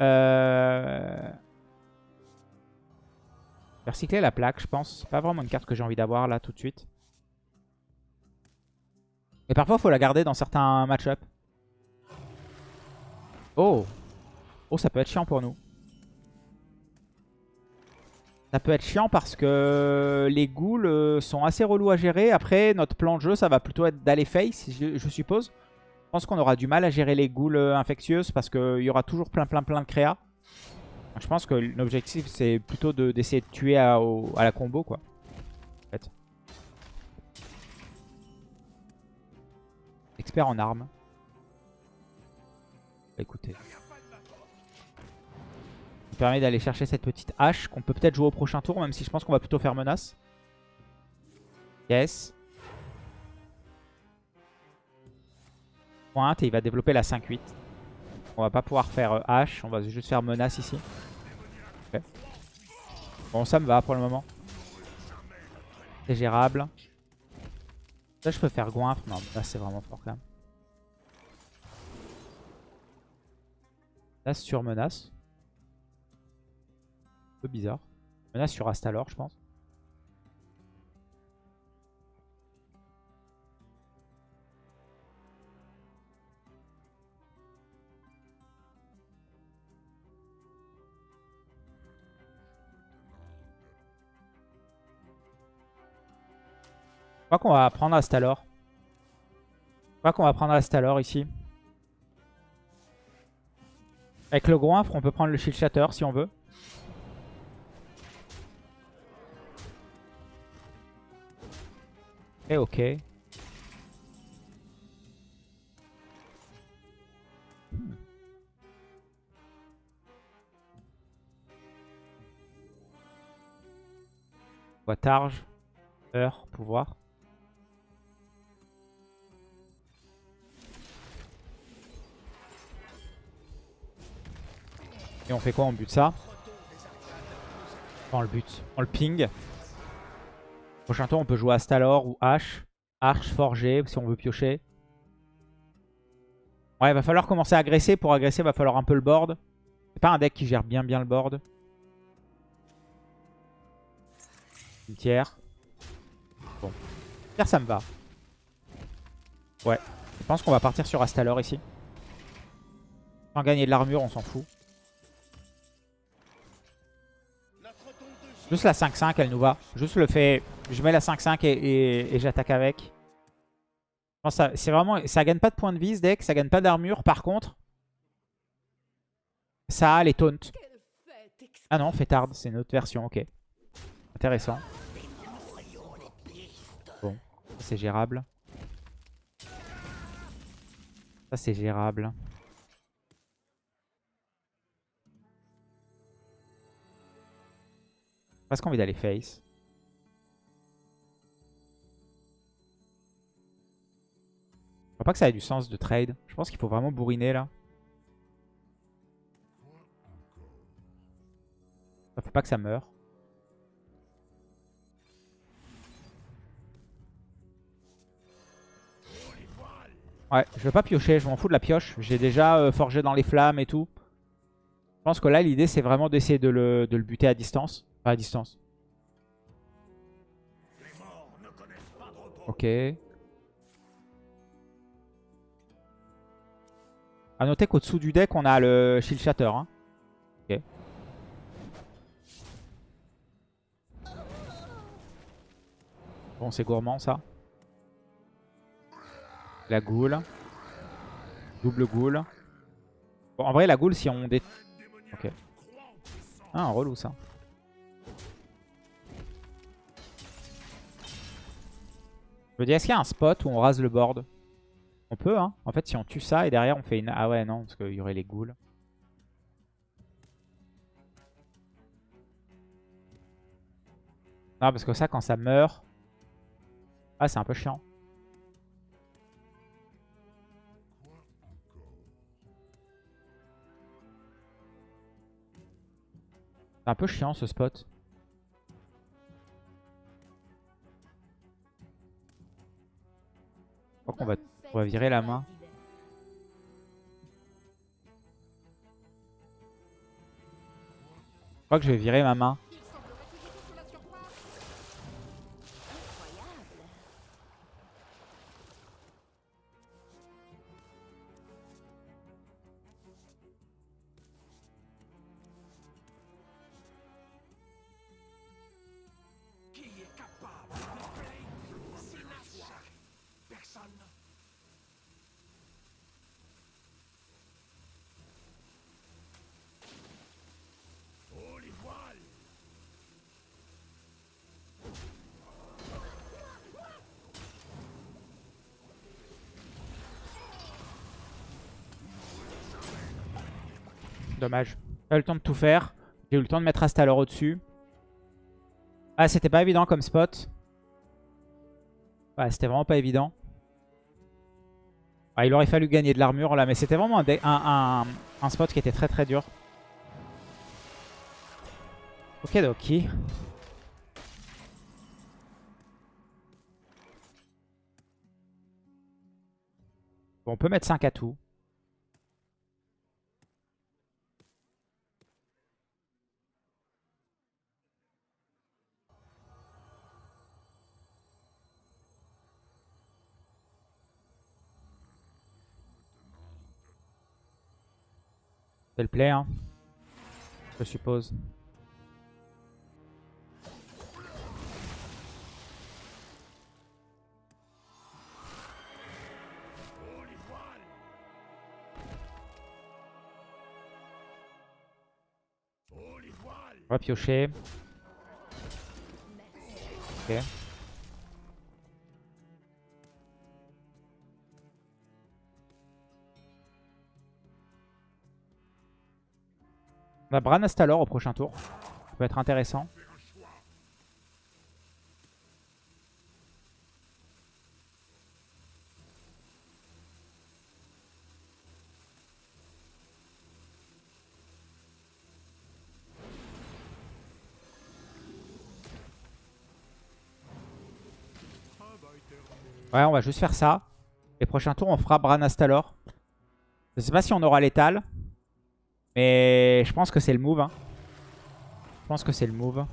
Euh... Faire cycler la plaque, je pense. C'est pas vraiment une carte que j'ai envie d'avoir, là, tout de suite. Et parfois, faut la garder dans certains match-up. Oh Oh, ça peut être chiant pour nous. Ça peut être chiant parce que les ghouls euh, sont assez relous à gérer. Après, notre plan de jeu, ça va plutôt être d'aller face, je, suppose. Je pense qu'on aura du mal à gérer les ghouls euh, infectieuses parce qu'il y aura toujours plein plein plein de créa. Je pense que l'objectif, c'est plutôt d'essayer de, tuer à, la combo, quoi. En fait. Expert en armes. Écoutez. Ça permet d'aller chercher cette petite hache qu'on peut peut-être jouer au prochain tour, même si je pense qu'on va plutôt faire menace. Yes. Pointe et il va développer la 5-8. On va pas pouvoir faire euh, hache, on va juste faire menace ici. Bon, ça me va pour le moment. C'est gérable. Là, je peux faire goinfre. Non, là, c'est vraiment fort quand même. sur menace. Un peu bizarre. Menace sur Astalor, je pense. Crois qu'on va prendre Astalor. Je crois qu'on va prendre Astalor ici. Avec le goinfre, on peut prendre le shield shatter si on veut. Et ok. Hmm. Targe, heure, pouvoir. Et on fait quoi On bute ça On le but. On le ping. Prochain tour, on peut jouer Astalor ou H. Arche forgée si on veut piocher. Ouais, il va falloir commencer à agresser. Pour agresser, il va falloir un peu le board. C'est pas un deck qui gère bien bien le board. Cimetière. Bon. Cimetière, ça me va. Ouais. Je pense qu'on va partir sur Astalor ici. Sans gagner de l'armure, on s'en fout. Juste la 5-5, elle nous va. Juste le fait... Je mets la 5-5 et, j'attaque avec. ça, c'est vraiment, ça gagne pas de points de vie ce deck, ça gagne pas d'armure. Par contre, ça a les taunts. Ah non, fêtarde, c'est une autre version, ok. Intéressant. Bon, c'est gérable. Ça c'est gérable. Presque envie d'aller face. Je crois pas que ça ait du sens de trade. Je pense qu'il faut vraiment bourriner là. Faut pas que ça meure. Ouais, je vais pas piocher, je m'en fous de la pioche. J'ai déjà euh, forgé dans les flammes et tout. Je pense que là, l'idée, c'est vraiment d'essayer de le buter à distance. À distance. Ok. A noter qu'au-dessous du deck, on a le Shield Shatter. Hein. Ok. Bon, c'est gourmand ça. La goule. Double goule. Bon, en vrai, la goule, si on... Dé... Ok. Ah, relou ça. Je me dis, est-ce qu'il y a un spot où on rase le board? On peut, hein. En fait, si on tue ça et derrière on fait une... Ah ouais, non, parce qu'il y aurait les ghouls. Non, parce que ça, quand ça meurt... Ah, c'est un peu chiant. C'est un peu chiant ce spot. Crois qu'on va, va virer la main. Je crois que je vais virer ma main. Dommage. J'ai eu le temps de tout faire. J'ai eu le temps de mettre Astalor au-dessus. Ah, c'était pas évident comme spot. Ouais, c'était vraiment pas évident. Il aurait fallu gagner de l'armure là, mais c'était vraiment un, spot qui était très très dur. Ok, Doki. On peut mettre 5 à tout. C'est le play. Je suppose. On va piocher. Ok. On a Bran Astalor au prochain tour. Ça peut être intéressant. Ouais, on va juste faire ça. Les prochains tours, on fera Bran Astalor. Je sais pas si on aura l'étal. Mais je pense que c'est le move. Hein. Je pense que c'est le move.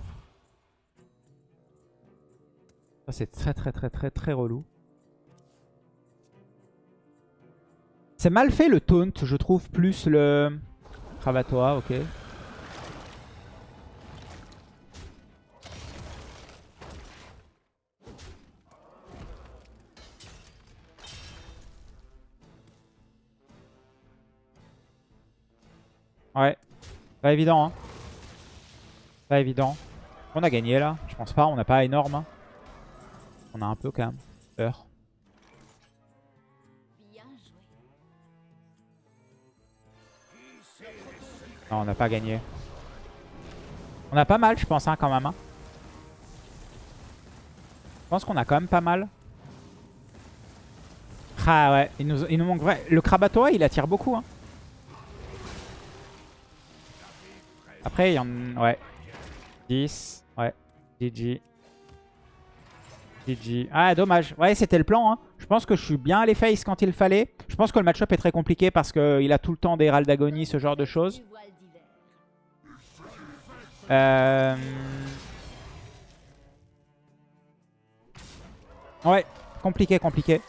Ça c'est très très très très très relou. C'est mal fait le taunt, je trouve, plus le Kravatoa, ok. Ouais. Pas évident, hein. Pas évident. On a gagné, là. Je pense pas. On n'a pas énorme. Hein. On a un peu, quand même, peur. Non, on n'a pas gagné. On a pas mal, je pense, hein, quand même. Hein. Je pense qu'on a quand même pas mal. Ah ouais, il nous, il nous manque vrai. Le Krabatoa, il attire beaucoup. Hein. Après, il y en... Ouais. 10. Ouais. GG. GG. Ah, dommage. Ouais, c'était le plan. Hein. Je pense que je suis bien allé face quand il fallait. Je pense que le match-up est très compliqué parce qu'il a tout le temps des râles d'agonie, ce genre de choses. Euh... Ouais, compliqué, compliqué.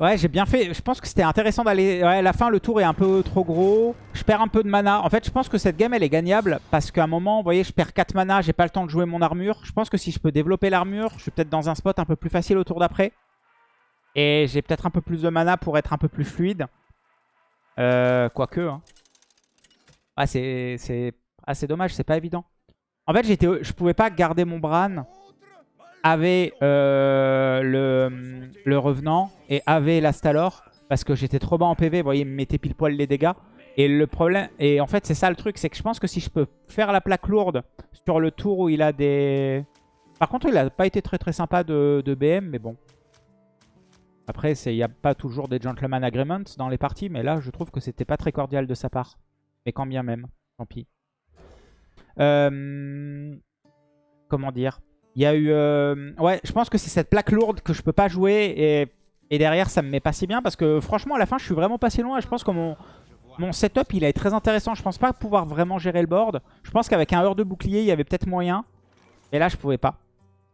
Ouais, j'ai bien fait. Je pense que c'était intéressant d'aller... Ouais, la fin, le tour est un peu trop gros. Je perds un peu de mana. En fait, je pense que cette game, elle est gagnable. Parce qu'à un moment, vous voyez, je perds 4 mana. J'ai pas le temps de jouer mon armure. Je pense que si je peux développer l'armure, je suis peut-être dans un spot un peu plus facile au tour d'après. Et j'ai peut-être un peu plus de mana pour être un peu plus fluide. Euh, quoique. Hein. Ah, c'est assez dommage. C'est pas évident. En fait, je pouvais pas garder mon Bran avait euh, le, Revenant et avait l'Astalor parce que j'étais trop bas en PV. Vous voyez, il me mettait pile poil les dégâts. Et le problème, et en fait, c'est ça le truc, c'est que je pense que si je peux faire la plaque lourde sur le tour où il a des... Par contre, il a pas été très très sympa de, de BM, mais bon. Après, il n'y a pas toujours des gentleman agreements dans les parties, mais là, je trouve que c'était pas très cordial de sa part. Mais quand bien même, tant pis. Euh, comment dire? Il y a eu... Euh, ouais, je pense que c'est cette plaque lourde que je peux pas jouer. Et, derrière, ça me met pas si bien. Parce que franchement, à la fin, je suis vraiment pas si loin. Je pense que mon, mon setup, il est très intéressant. Je pense pas pouvoir vraiment gérer le board. Je pense qu'avec un heure de bouclier, il y avait peut-être moyen. Et là, je pouvais pas.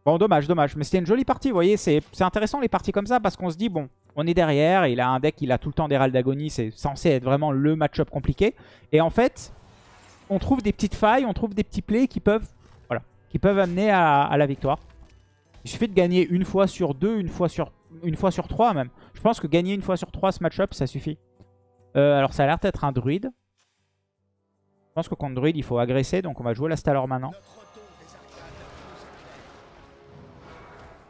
Bon, dommage, dommage. Mais c'était une jolie partie, vous voyez. C'est intéressant les parties comme ça. Parce qu'on se dit, bon, on est derrière. Il a un deck, il a tout le temps des râles d'agonie. C'est censé être vraiment le match-up compliqué. Et en fait, on trouve des petites failles, on trouve des petits plays qui peuvent qui peuvent amener à, la victoire. Il suffit de gagner une fois sur deux, une fois sur, une fois sur trois même. Je pense que gagner une fois sur trois ce match-up, ça suffit. Euh, alors ça a l'air d'être un druide. Je pense que contre druide, il faut agresser. Donc on va jouer la Stalor maintenant.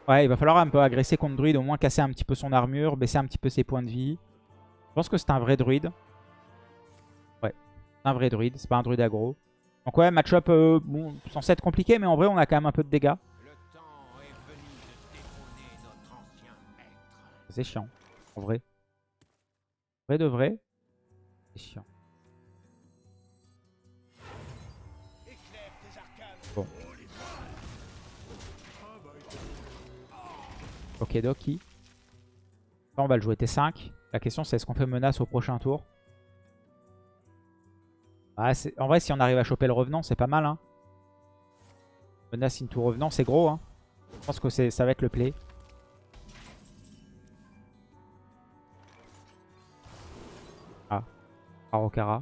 Ouais, il va falloir un peu agresser contre druide. Au moins casser un petit peu son armure, baisser un petit peu ses points de vie. Je pense que c'est un vrai druide. Ouais, un vrai druide. C'est pas un druide aggro. Donc ouais, match-up euh, censé être compliqué, mais en vrai, on a quand même un peu de dégâts. C'est chiant, en vrai. Vrai de vrai, c'est chiant. Bon. Ok, Doki. On va le jouer T5. La question, c'est est-ce qu'on fait menace au prochain tour? Ah, en vrai, si on arrive à choper le revenant, c'est pas mal. Hein. Menace into revenant, c'est gros. Hein. Je pense que ça va être le play. Ah, Arokara.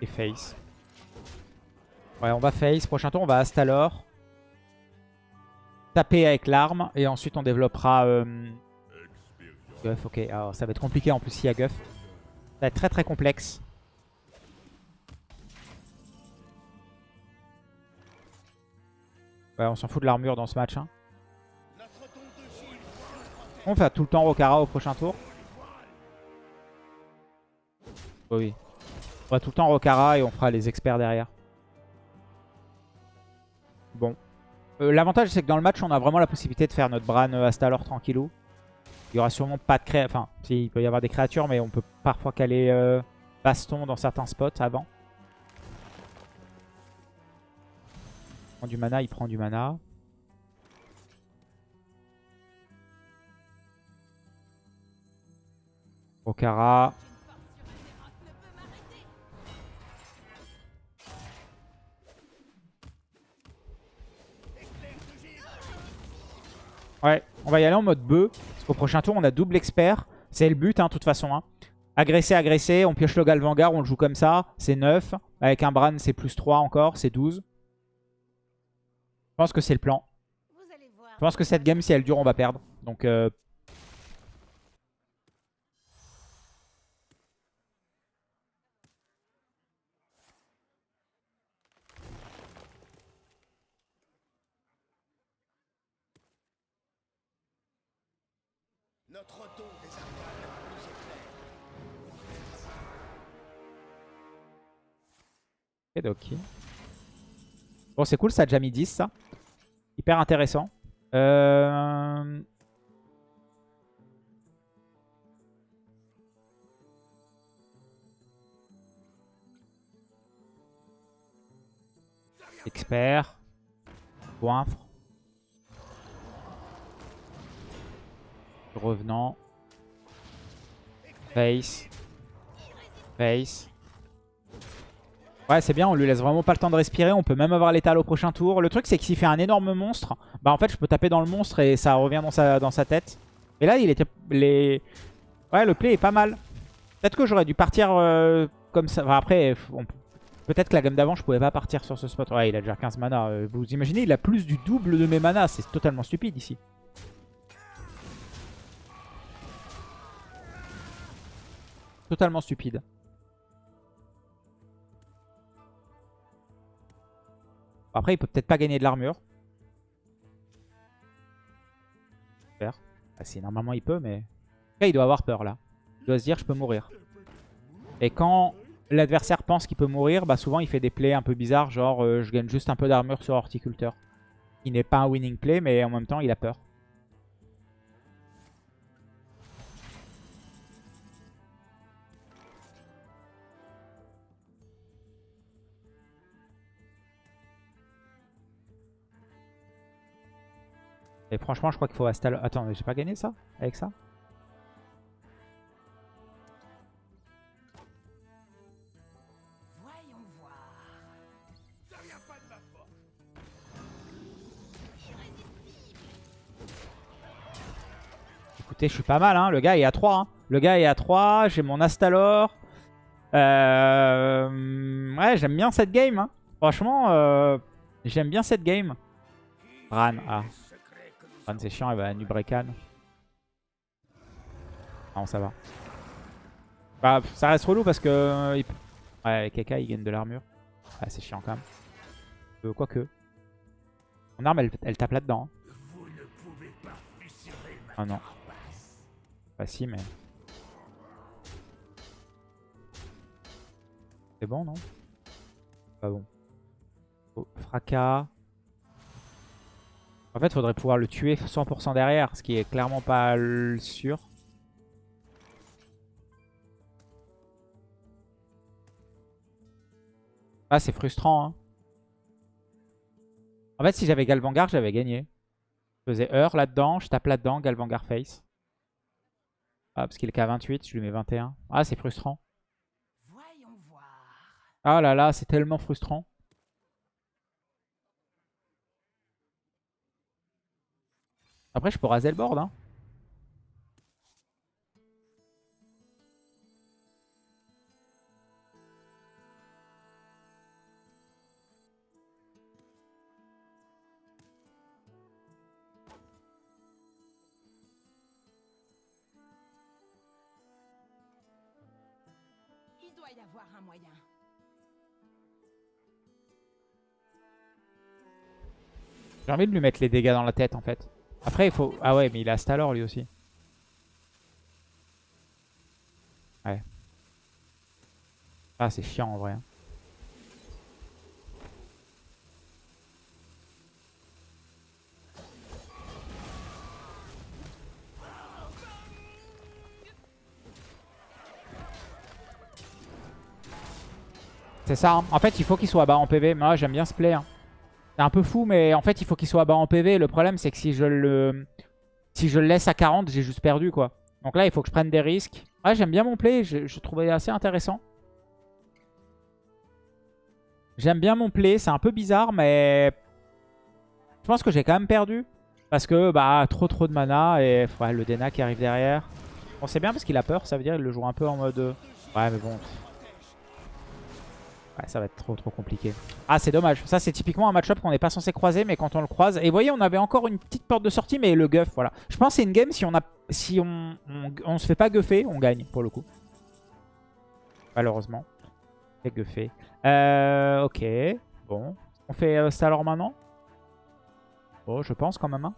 Et face. Ouais, on va face. Prochain tour, on va Astalor. Taper avec l'arme. Et ensuite, on développera... Euh... Guff, ok. Alors, ça va être compliqué en plus s'il y a Guff. Ça va être très très complexe. On s'en fout de l'armure dans ce match. Hein. On fait tout le temps Rokara au prochain tour. oui. On va tout le temps Rokara et on fera les experts derrière. Bon. Euh, l'avantage c'est que dans le match on a vraiment la possibilité de faire notre Bran euh, Astalor tranquillou. Il y aura sûrement pas de créatures. Enfin, il peut y avoir des créatures mais on peut parfois caler euh, baston dans certains spots avant. Prend du mana, il prend du mana. Okara. Ouais, on va y aller en mode bœuf. Parce qu'au prochain tour, on a double expert. C'est le but, hein, de toute façon. Hein. Agresser, agresser. On pioche le Galvangar, on le joue comme ça. C'est 9. Avec un Bran, c'est plus 3 encore. C'est 12. Je pense que c'est le plan. Je pense que cette game, si elle dure, on va perdre. Donc... Euh... Notre dos des Et ok. Bon, c'est cool, ça a déjà mis 10, ça. Hyper intéressant. Euh... Expert. Goinfre. Revenant. Face. Face. Ouais, c'est bien, on lui laisse vraiment pas le temps de respirer. On peut même avoir l'étal au prochain tour. Le truc, c'est que s'il fait un énorme monstre, bah en fait, je peux taper dans le monstre et ça revient dans sa, dans sa tête. Et là, il était... Les... Ouais, le play est pas mal. Peut-être que j'aurais dû partir euh, comme ça. Après, peut-être que la gamme d'avant, je pouvais pas partir sur ce spot. Ouais, il a déjà 15 mana. Euh, vous imaginez, il a plus du double de mes manas. C'est totalement stupide ici. Totalement stupide. Après, il peut peut-être pas gagner de l'armure. Ah, si, normalement il peut, mais... Là, il doit avoir peur, là. Il doit se dire, je peux mourir. Et quand l'adversaire pense qu'il peut mourir, bah souvent il fait des plays un peu bizarres, genre euh, je gagne juste un peu d'armure sur horticulteur. Il n'est pas un winning play, mais en même temps, il a peur. Et franchement, je crois qu'il faut rester à Attends, mais j'ai pas gagné ça Avec ça? Écoutez, je suis pas mal, hein. Le gars est à 3. Hein. Le gars est à 3. J'ai mon Astalor. Euh... Ouais, j'aime bien cette game. Hein. Franchement, euh... j'aime bien cette game. Ran, ah c'est chiant, elle va Nubrekan. Non, ça va. Bah, ça reste relou parce que... Euh, ouais, Keka, il gagne de l'armure. Ah, c'est chiant quand même. Euh, Quoique. Mon arme, elle, tape là-dedans. Hein. Ah non. Pas si, mais... C'est bon, non? Pas bon. Oh, fracas. En fait, il faudrait pouvoir le tuer 100% derrière, ce qui est clairement pas sûr. Ah, c'est frustrant. Hein. En fait, si j'avais Galvangar, j'avais gagné. Je faisais heure là-dedans, je tape là-dedans, Galvangar face. Ah, parce qu'il est qu'à 28, je lui mets 21. Ah, c'est frustrant. Ah là là, c'est tellement frustrant. Après, je peux raser le board. Hein. Il doit y avoir un moyen. J'ai envie de lui mettre les dégâts dans la tête en fait. Après, il faut... Ah ouais, mais il a Stalor lui aussi. Ouais. Ah, c'est chiant en vrai. Hein. C'est ça. Hein. En fait, il faut qu'il soit bas en PV. Moi, j'aime bien ce play. Hein. C'est un peu fou, mais en fait, il faut qu'il soit bas en PV. Le problème, c'est que si je le si je laisse à 40, j'ai juste perdu, quoi. Donc là, il faut que je prenne des risques. Ouais, j'aime bien mon play. Je, trouvais assez intéressant. J'aime bien mon play. C'est un peu bizarre, mais... Je pense que j'ai quand même perdu. Parce que, bah, trop trop de mana. Et le Dena qui arrive derrière. Bon, c'est bien parce qu'il a peur. Ça veut dire qu'il le joue un peu en mode... Ouais, mais bon ça va être trop trop compliqué. Ah, c'est dommage. Ça, c'est typiquement un match-up qu'on n'est pas censé croiser, mais quand on le croise... Et vous voyez, on avait encore une petite porte de sortie, mais le guff, voilà. Je pense que c'est une game, si on a, si on, se fait pas guffer, on gagne, pour le coup. Malheureusement. C'est guffé. Euh, ok. Bon. On fait euh, ça alors maintenant? Bon, je pense quand même. Hein.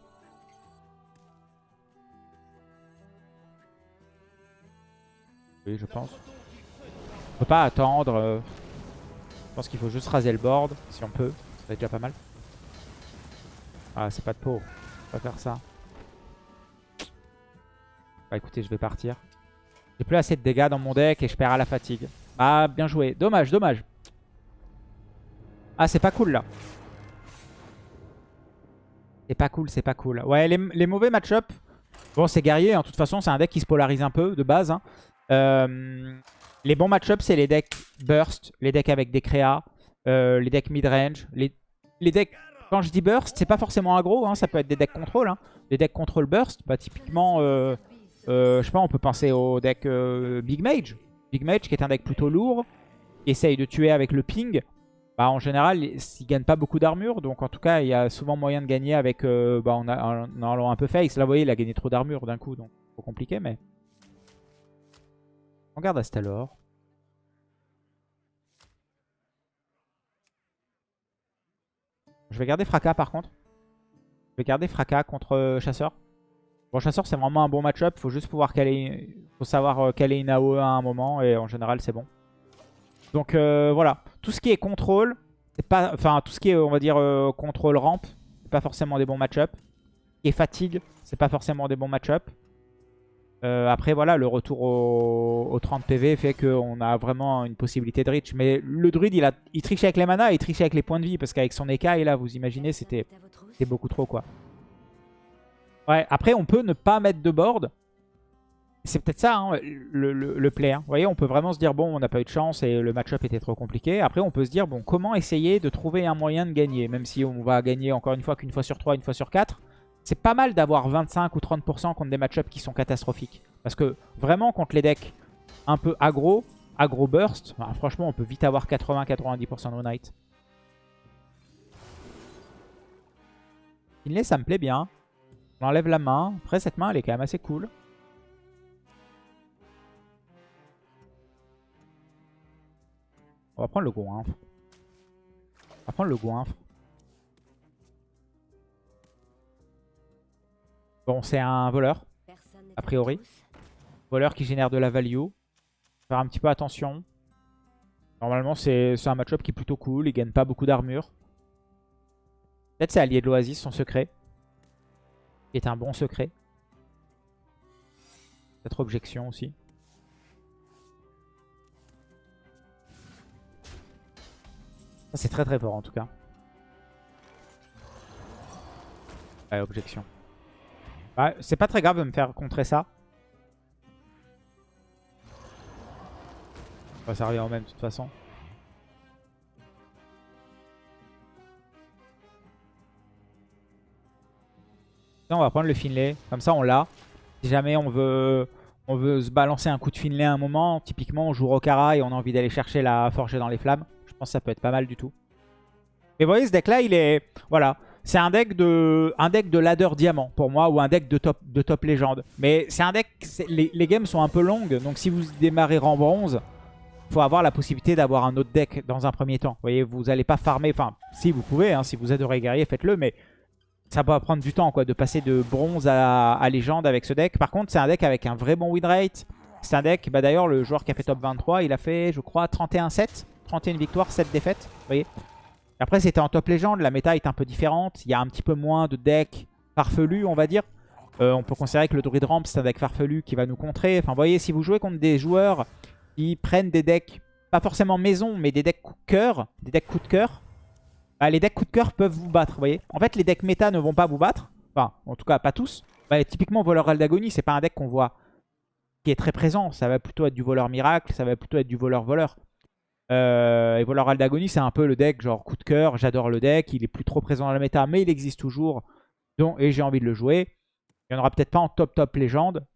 Oui, je pense. On peut pas attendre... Euh, je pense qu'il faut juste raser le board, si on peut. Ça va être déjà pas mal. Ah, c'est pas de peau. On va faire ça. Bah écoutez, je vais partir. J'ai plus assez de dégâts dans mon deck et je perds à la fatigue. Ah, bien joué. Dommage, dommage. Ah, c'est pas cool là. C'est pas cool, c'est pas cool. Ouais, les, mauvais match-up. Bon, c'est guerrier. En hein. toute façon, c'est un deck qui se polarise un peu de base. Hein. Euh, les bons match-up, c'est les decks burst, les decks avec des créas, euh, les decks mid-range. Les, decks, quand je dis burst, c'est pas forcément aggro. Hein. ça peut être des decks contrôle. Hein. Des decks contrôle burst, bah, typiquement, euh, je sais pas, on peut penser au deck Big Mage. Big Mage qui est un deck plutôt lourd, qui essaye de tuer avec le ping. Bah, en général, il gagne pas beaucoup d'armure. Donc en tout cas, il y a souvent moyen de gagner avec euh, bah, en, allant un peu face. Là, vous voyez, il a gagné trop d'armure d'un coup. Donc trop compliqué, mais... On garde Astalor. Je vais garder Fracas par contre. Je vais garder Fracas contre euh, Chasseur. Bon, Chasseur, c'est vraiment un bon match-up. Faut juste pouvoir caler... Faut savoir euh, caler une AOE à un moment. Et en général, c'est bon. Donc euh, voilà, tout ce qui est contrôle, enfin tout ce qui est on va dire contrôle rampe, c'est pas forcément des bons match-up. Et fatigue, c'est pas forcément des bons match-up. Euh, après voilà, le retour au, 30 PV fait qu'on a vraiment une possibilité de reach. Mais le druide, il, a, il triche avec les mana et il triche avec les points de vie. Parce qu'avec son écaille, là, vous imaginez, c'était beaucoup trop quoi. Ouais, après on peut ne pas mettre de board. C'est peut-être ça hein, le, play. Hein. Vous voyez, on peut vraiment se dire, bon, on n'a pas eu de chance et le match-up était trop compliqué. Après, on peut se dire, bon, comment essayer de trouver un moyen de gagner Même si on va gagner encore une fois qu'une fois sur 3, une fois sur 4. C'est pas mal d'avoir 25 ou 30% contre des match-ups qui sont catastrophiques. Parce que vraiment, contre les decks un peu aggro, aggro burst, bah, franchement, on peut vite avoir 80-90% no night. Finlay, ça me plaît bien. On enlève la main. Après, cette main, elle est quand même assez cool. On va prendre le goinfre. On va prendre le goinfre. Bon, c'est un voleur, a priori. Voleur qui génère de la value. Faire un petit peu attention. Normalement, c'est un match-up qui est plutôt cool. Il gagne pas beaucoup d'armure. Peut-être c'est allié de l'Oasis, son secret. Qui est un bon secret. Peut-être objection aussi. c'est très très fort en tout cas. Ouais, objection. Bah, c'est pas très grave de me faire contrer ça. ça revient au même de toute façon. on va prendre le Finlay. Comme ça, on l'a. Si jamais on veut, on veut se balancer un coup de Finlay à un moment, typiquement, on joue Rokara et on a envie d'aller chercher la forger dans les flammes ça peut être pas mal du tout. Mais vous voyez, ce deck-là, il est... Voilà. C'est un deck de un ladder diamant pour moi ou un deck de top, de top légende. Mais c'est un deck... Les, games sont un peu longues. Donc si vous démarrez rang bronze, faut avoir la possibilité d'avoir un autre deck dans un premier temps. Vous voyez, vous allez pas farmer... Enfin, si vous pouvez, hein, si vous adorez guerrier, faites-le. Mais ça va prendre du temps quoi, de passer de bronze à, à légende avec ce deck. Par contre, c'est un deck avec un vrai bon win rate. C'est un deck... Bah, D'ailleurs, le joueur qui a fait top 23, il a fait, je crois, 31-7. 31 victoires, 7 défaites. Vous voyez Après, c'était en top légende. La méta est un peu différente. Il y a un petit peu moins de decks farfelus, on va dire. Euh, on peut considérer que le Druid Ramp, c'est un deck farfelu qui va nous contrer. Enfin, vous voyez, si vous jouez contre des joueurs qui prennent des decks, pas forcément maison, mais des decks coup de cœur, des decks coup de cœur, bah, les decks coup de cœur peuvent vous battre, vous voyez. En fait, les decks méta ne vont pas vous battre. Enfin, en tout cas, pas tous. Bah, typiquement, Voleur Aldagonie, c'est pas un deck qu'on voit qui est très présent. Ça va plutôt être du voleur miracle, ça va plutôt être du voleur-voleur. Euh, et Voleur Aldagoni, c'est un peu le deck genre coup de cœur. J'adore le deck. Il est plus trop présent dans la méta, mais il existe toujours. Donc, et j'ai envie de le jouer. Il n'y en aura peut-être pas en top top légende.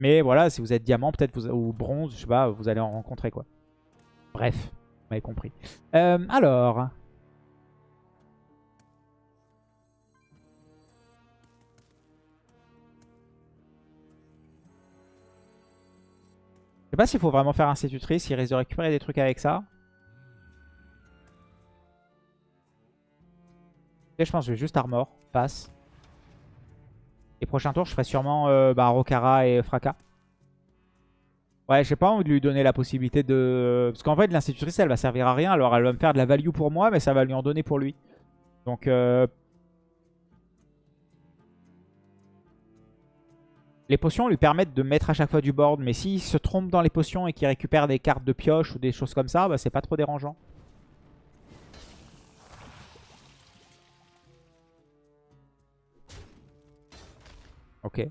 Mais voilà, si vous êtes diamant, peut-être ou bronze, je sais pas, vous allez en rencontrer quoi. Bref, vous m'avez compris. Euh, alors, pas s'il faut vraiment faire institutrice, il risque de récupérer des trucs avec ça. Et je pense que je vais juste armor, passe. Et prochain tour, je ferai sûrement euh, bah, Rokara et Fracas. Ouais, j'ai pas envie de lui donner la possibilité de... Parce qu'en fait, l'institutrice, elle va servir à rien. Alors, elle va me faire de la value pour moi, mais ça va lui en donner pour lui. Donc, euh, Les potions lui permettent de mettre à chaque fois du board, mais s'il se trompe dans les potions et qu'il récupère des cartes de pioche ou des choses comme ça, bah, c'est pas trop dérangeant. Ok.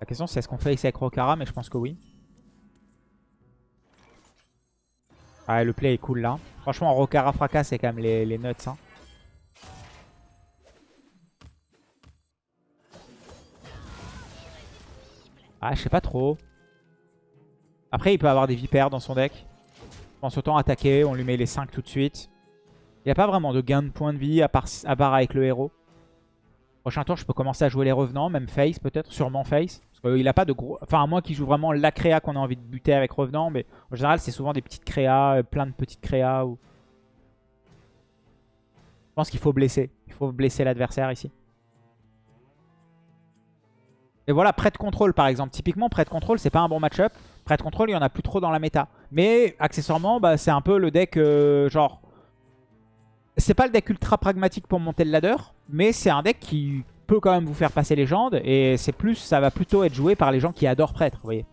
La question c'est est-ce qu'on fait ici avec Rokara, mais je pense que oui. Ah, le play est cool là. Franchement, Rokara fracasse, c'est quand même les, les nuts. Hein. Ah, je sais pas trop. Après, il peut avoir des vipères dans son deck. Je pense autant attaquer, on lui met les 5 tout de suite. Il n'y a pas vraiment de gain de points de vie à part, avec le héros. Prochain tour, je peux commencer à jouer les revenants, même face peut-être, sûrement face. Parce qu'il a pas de gros... Enfin, à moins qu'il joue vraiment la créa qu'on a envie de buter avec revenant. Mais en général, c'est souvent des petites créas, euh, plein de petites créas. Je pense qu'il faut blesser. Il faut blesser l'adversaire ici. Et voilà, prêt de contrôle par exemple. Typiquement, prêt de contrôle, c'est pas un bon match-up. Prêt de contrôle, il y en a plus trop dans la méta. Mais accessoirement, bah, c'est un peu le deck euh, genre c'est pas le deck ultra pragmatique pour monter le ladder, mais c'est un deck qui peut quand même vous faire passer légende. Et c'est plus, ça va plutôt être joué par les gens qui adorent prêtre, vous voyez.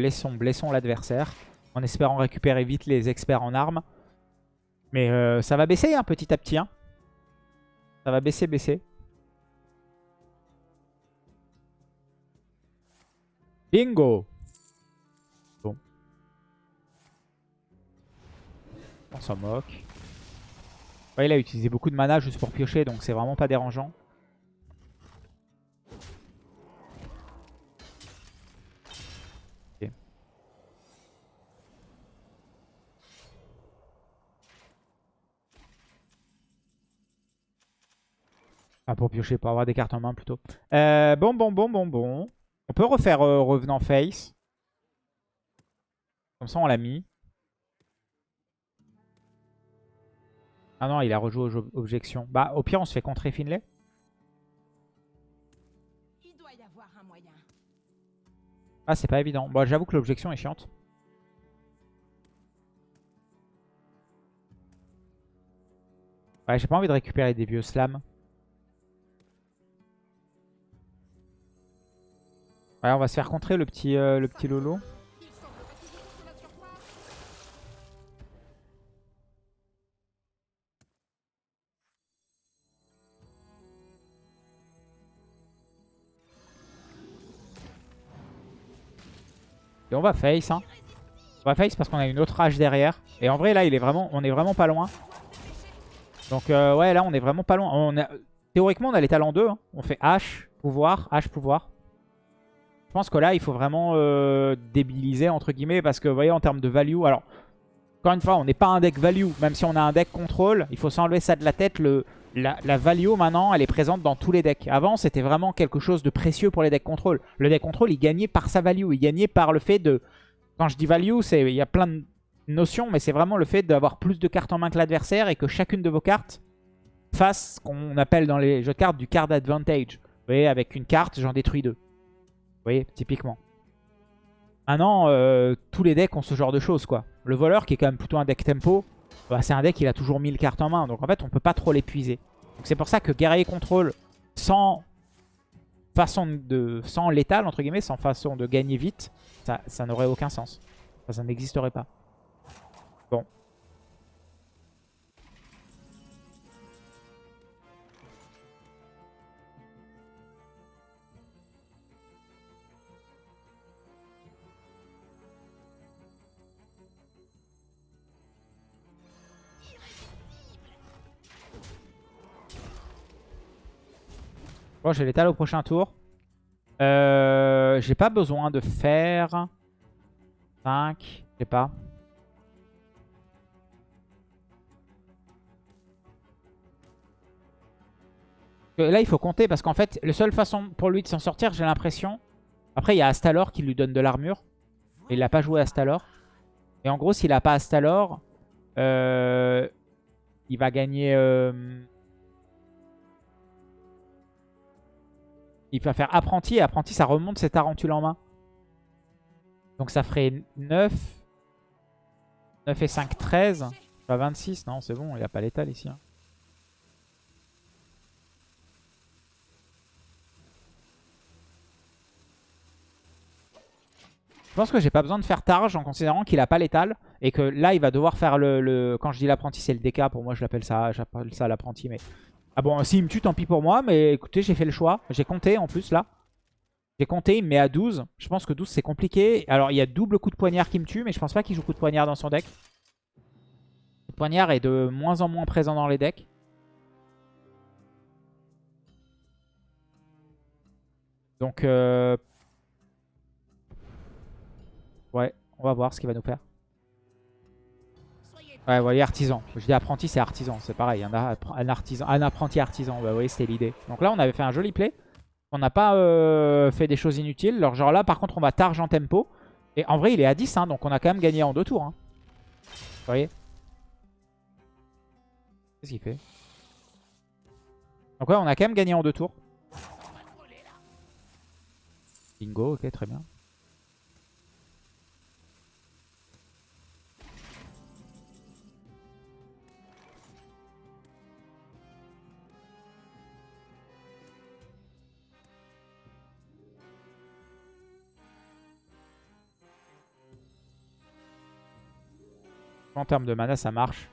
Blessons, blessons l'adversaire. En espérant récupérer vite les experts en armes. Mais euh, ça va baisser hein, petit à petit. Hein. Ça va baisser, baisser. Bingo Bon. On s'en moque. il a utilisé beaucoup de mana juste pour piocher, donc c'est vraiment pas dérangeant. Ah, pour piocher, pour avoir des cartes en main plutôt. Euh, bon, bon, bon, bon, bon. On peut refaire euh, revenant face. Comme ça, on l'a mis. Ah non, il a rejoué aux objections. Bah, au pire, on se fait contrer Finlay. Ah, c'est pas évident. Bon, j'avoue que l'objection est chiante. Ouais, j'ai pas envie de récupérer des vieux slams. Ouais, on va se faire contrer le petit, euh, le petit Lolo. Et on va face, hein. On va face parce qu'on a une autre rage derrière. Et en vrai, là, il est vraiment, on est vraiment pas loin. Donc, euh, ouais, là, on est vraiment pas loin. Théoriquement, on a les talents 2. Hein. On fait H, pouvoir, H, pouvoir. Je pense que là, il faut vraiment euh, débiliser, entre guillemets, parce que, vous voyez, en termes de value... Alors, encore une fois, on n'est pas un deck value, même si on a un deck contrôle. Il faut s'enlever ça de la tête. Le, la, value, maintenant, elle est présente dans tous les decks. Avant, c'était vraiment quelque chose de précieux pour les decks contrôle. Le deck contrôle, il gagnait par sa value. Il gagnait par le fait de... Quand je dis value, il y a plein de notions, mais c'est vraiment le fait d'avoir plus de cartes en main que l'adversaire et que chacune de vos cartes fasse ce qu'on appelle dans les jeux de cartes du card advantage. Vous voyez, avec une carte, j'en détruis deux. Vous voyez, typiquement. Maintenant, euh, tous les decks ont ce genre de choses, quoi. Le voleur, qui est quand même plutôt un deck tempo, bah, c'est un deck qui a toujours 1000 cartes en main. Donc en fait, on peut pas trop l'épuiser. Donc c'est pour ça que guerrier contrôle sans façon de... sans létal, entre guillemets, sans façon de gagner vite, ça, ça n'aurait aucun sens. ça n'existerait pas. Bon, j'ai l'étal au prochain tour. Euh, j'ai pas besoin de faire 5, je sais pas. Là, il faut compter parce qu'en fait, la seule façon pour lui de s'en sortir, j'ai l'impression... Après, il y a Astalor qui lui donne de l'armure. Il n'a pas joué Astalor. Et en gros, s'il n'a pas Astalor, euh, il va gagner... Euh, Il va faire apprenti et apprenti ça remonte ses tarentules en main. Donc ça ferait 9. 9 et 5, 13. Pas 26, non, c'est bon, il a pas l'étal ici. hein. Je pense que j'ai pas besoin de faire Targe en considérant qu'il a pas l'étal. Et que là, il va devoir faire le... le- Quand je dis l'apprenti, c'est le DK. Pour moi, je l'appelle ça, j'appelle ça l'apprenti. Mais... Ah bon, s'il me tue, tant pis pour moi. Mais écoutez, j'ai fait le choix. J'ai compté en plus là. J'ai compté, il me met à 12. Je pense que 12, c'est compliqué. Alors, il y a double coup de poignard qui me tue. Mais je pense pas qu'il joue coup de poignard dans son deck. Le poignard est de moins en moins présent dans les decks. Donc, euh... ouais, on va voir ce qu'il va nous faire. Ouais, vous voyez, artisan. Je dis apprenti, c'est artisan. C'est pareil, un, un, artisan, un apprenti artisan. Bah, vous voyez, c'était l'idée. Donc là, on avait fait un joli play. On n'a pas euh, fait des choses inutiles. Alors, genre là, par contre, on va targe en tempo. Et en vrai, il est à 10, hein, donc on a quand même gagné en deux tours. Hein. Vous voyez? Qu'est-ce qu'il fait? Donc ouais, on a quand même gagné en deux tours. Bingo, ok, très bien. En termes de mana, ça marche.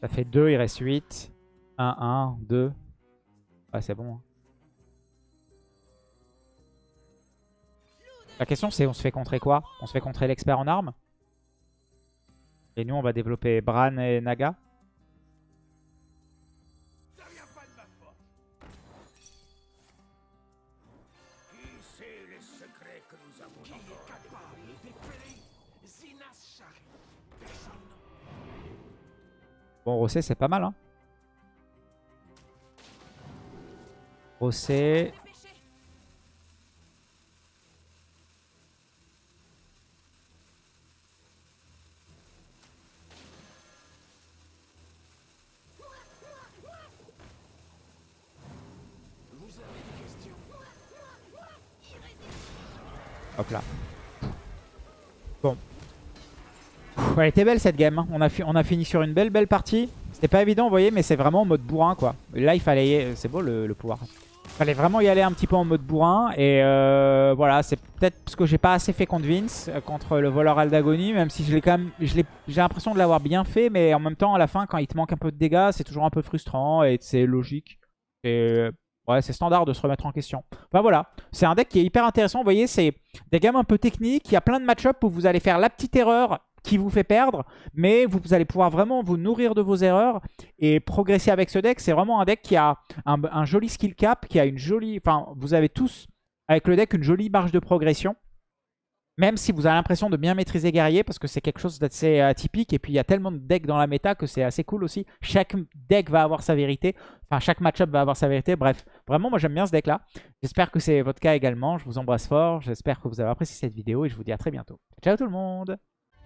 ça fait 2, il reste 8. 1, 1, 2. Ouais, c'est bon. hein. La question, c'est on se fait contrer quoi? On se fait contrer l'expert en armes? Et nous, on va développer Bran et Naga? Bon, Rossé, c'est pas mal. Hein. Rossé. Hop là. Bon. Pff, Elle était belle cette game. hein. On a, fini sur une belle belle partie. C'était pas évident, vous voyez, mais c'est vraiment en mode bourrin quoi. Là, il fallait. y- C'est beau le, pouvoir. Il fallait vraiment y aller un petit peu en mode bourrin. Et euh, voilà, c'est peut-être parce que j'ai pas assez fait contre Vince, euh, contre le voleur Aldagoni, même si je l'ai quand même. J'ai l'impression de l'avoir bien fait, mais en même temps, à la fin, quand il te manque un peu de dégâts, c'est toujours un peu frustrant et c'est logique. Et ouais, c'est standard de se remettre en question. Enfin voilà, c'est un deck qui est hyper intéressant. Vous voyez, c'est des gammes un peu techniques. Il y a plein de match-up où vous allez faire la petite erreur qui vous fait perdre, mais vous, allez pouvoir vraiment vous nourrir de vos erreurs et progresser avec ce deck. C'est vraiment un deck qui a un joli skill cap, qui a une jolie... Enfin, vous avez tous, avec le deck, une jolie marge de progression. Même si vous avez l'impression de bien maîtriser guerrier, parce que c'est quelque chose d'assez atypique. Et puis, il y a tellement de decks dans la méta que c'est assez cool aussi. Chaque deck va avoir sa vérité. Enfin, chaque match-up va avoir sa vérité. Bref, vraiment, moi, j'aime bien ce deck-là. J'espère que c'est votre cas également. Je vous embrasse fort. J'espère que vous avez apprécié cette vidéo et je vous dis à très bientôt. Ciao tout le monde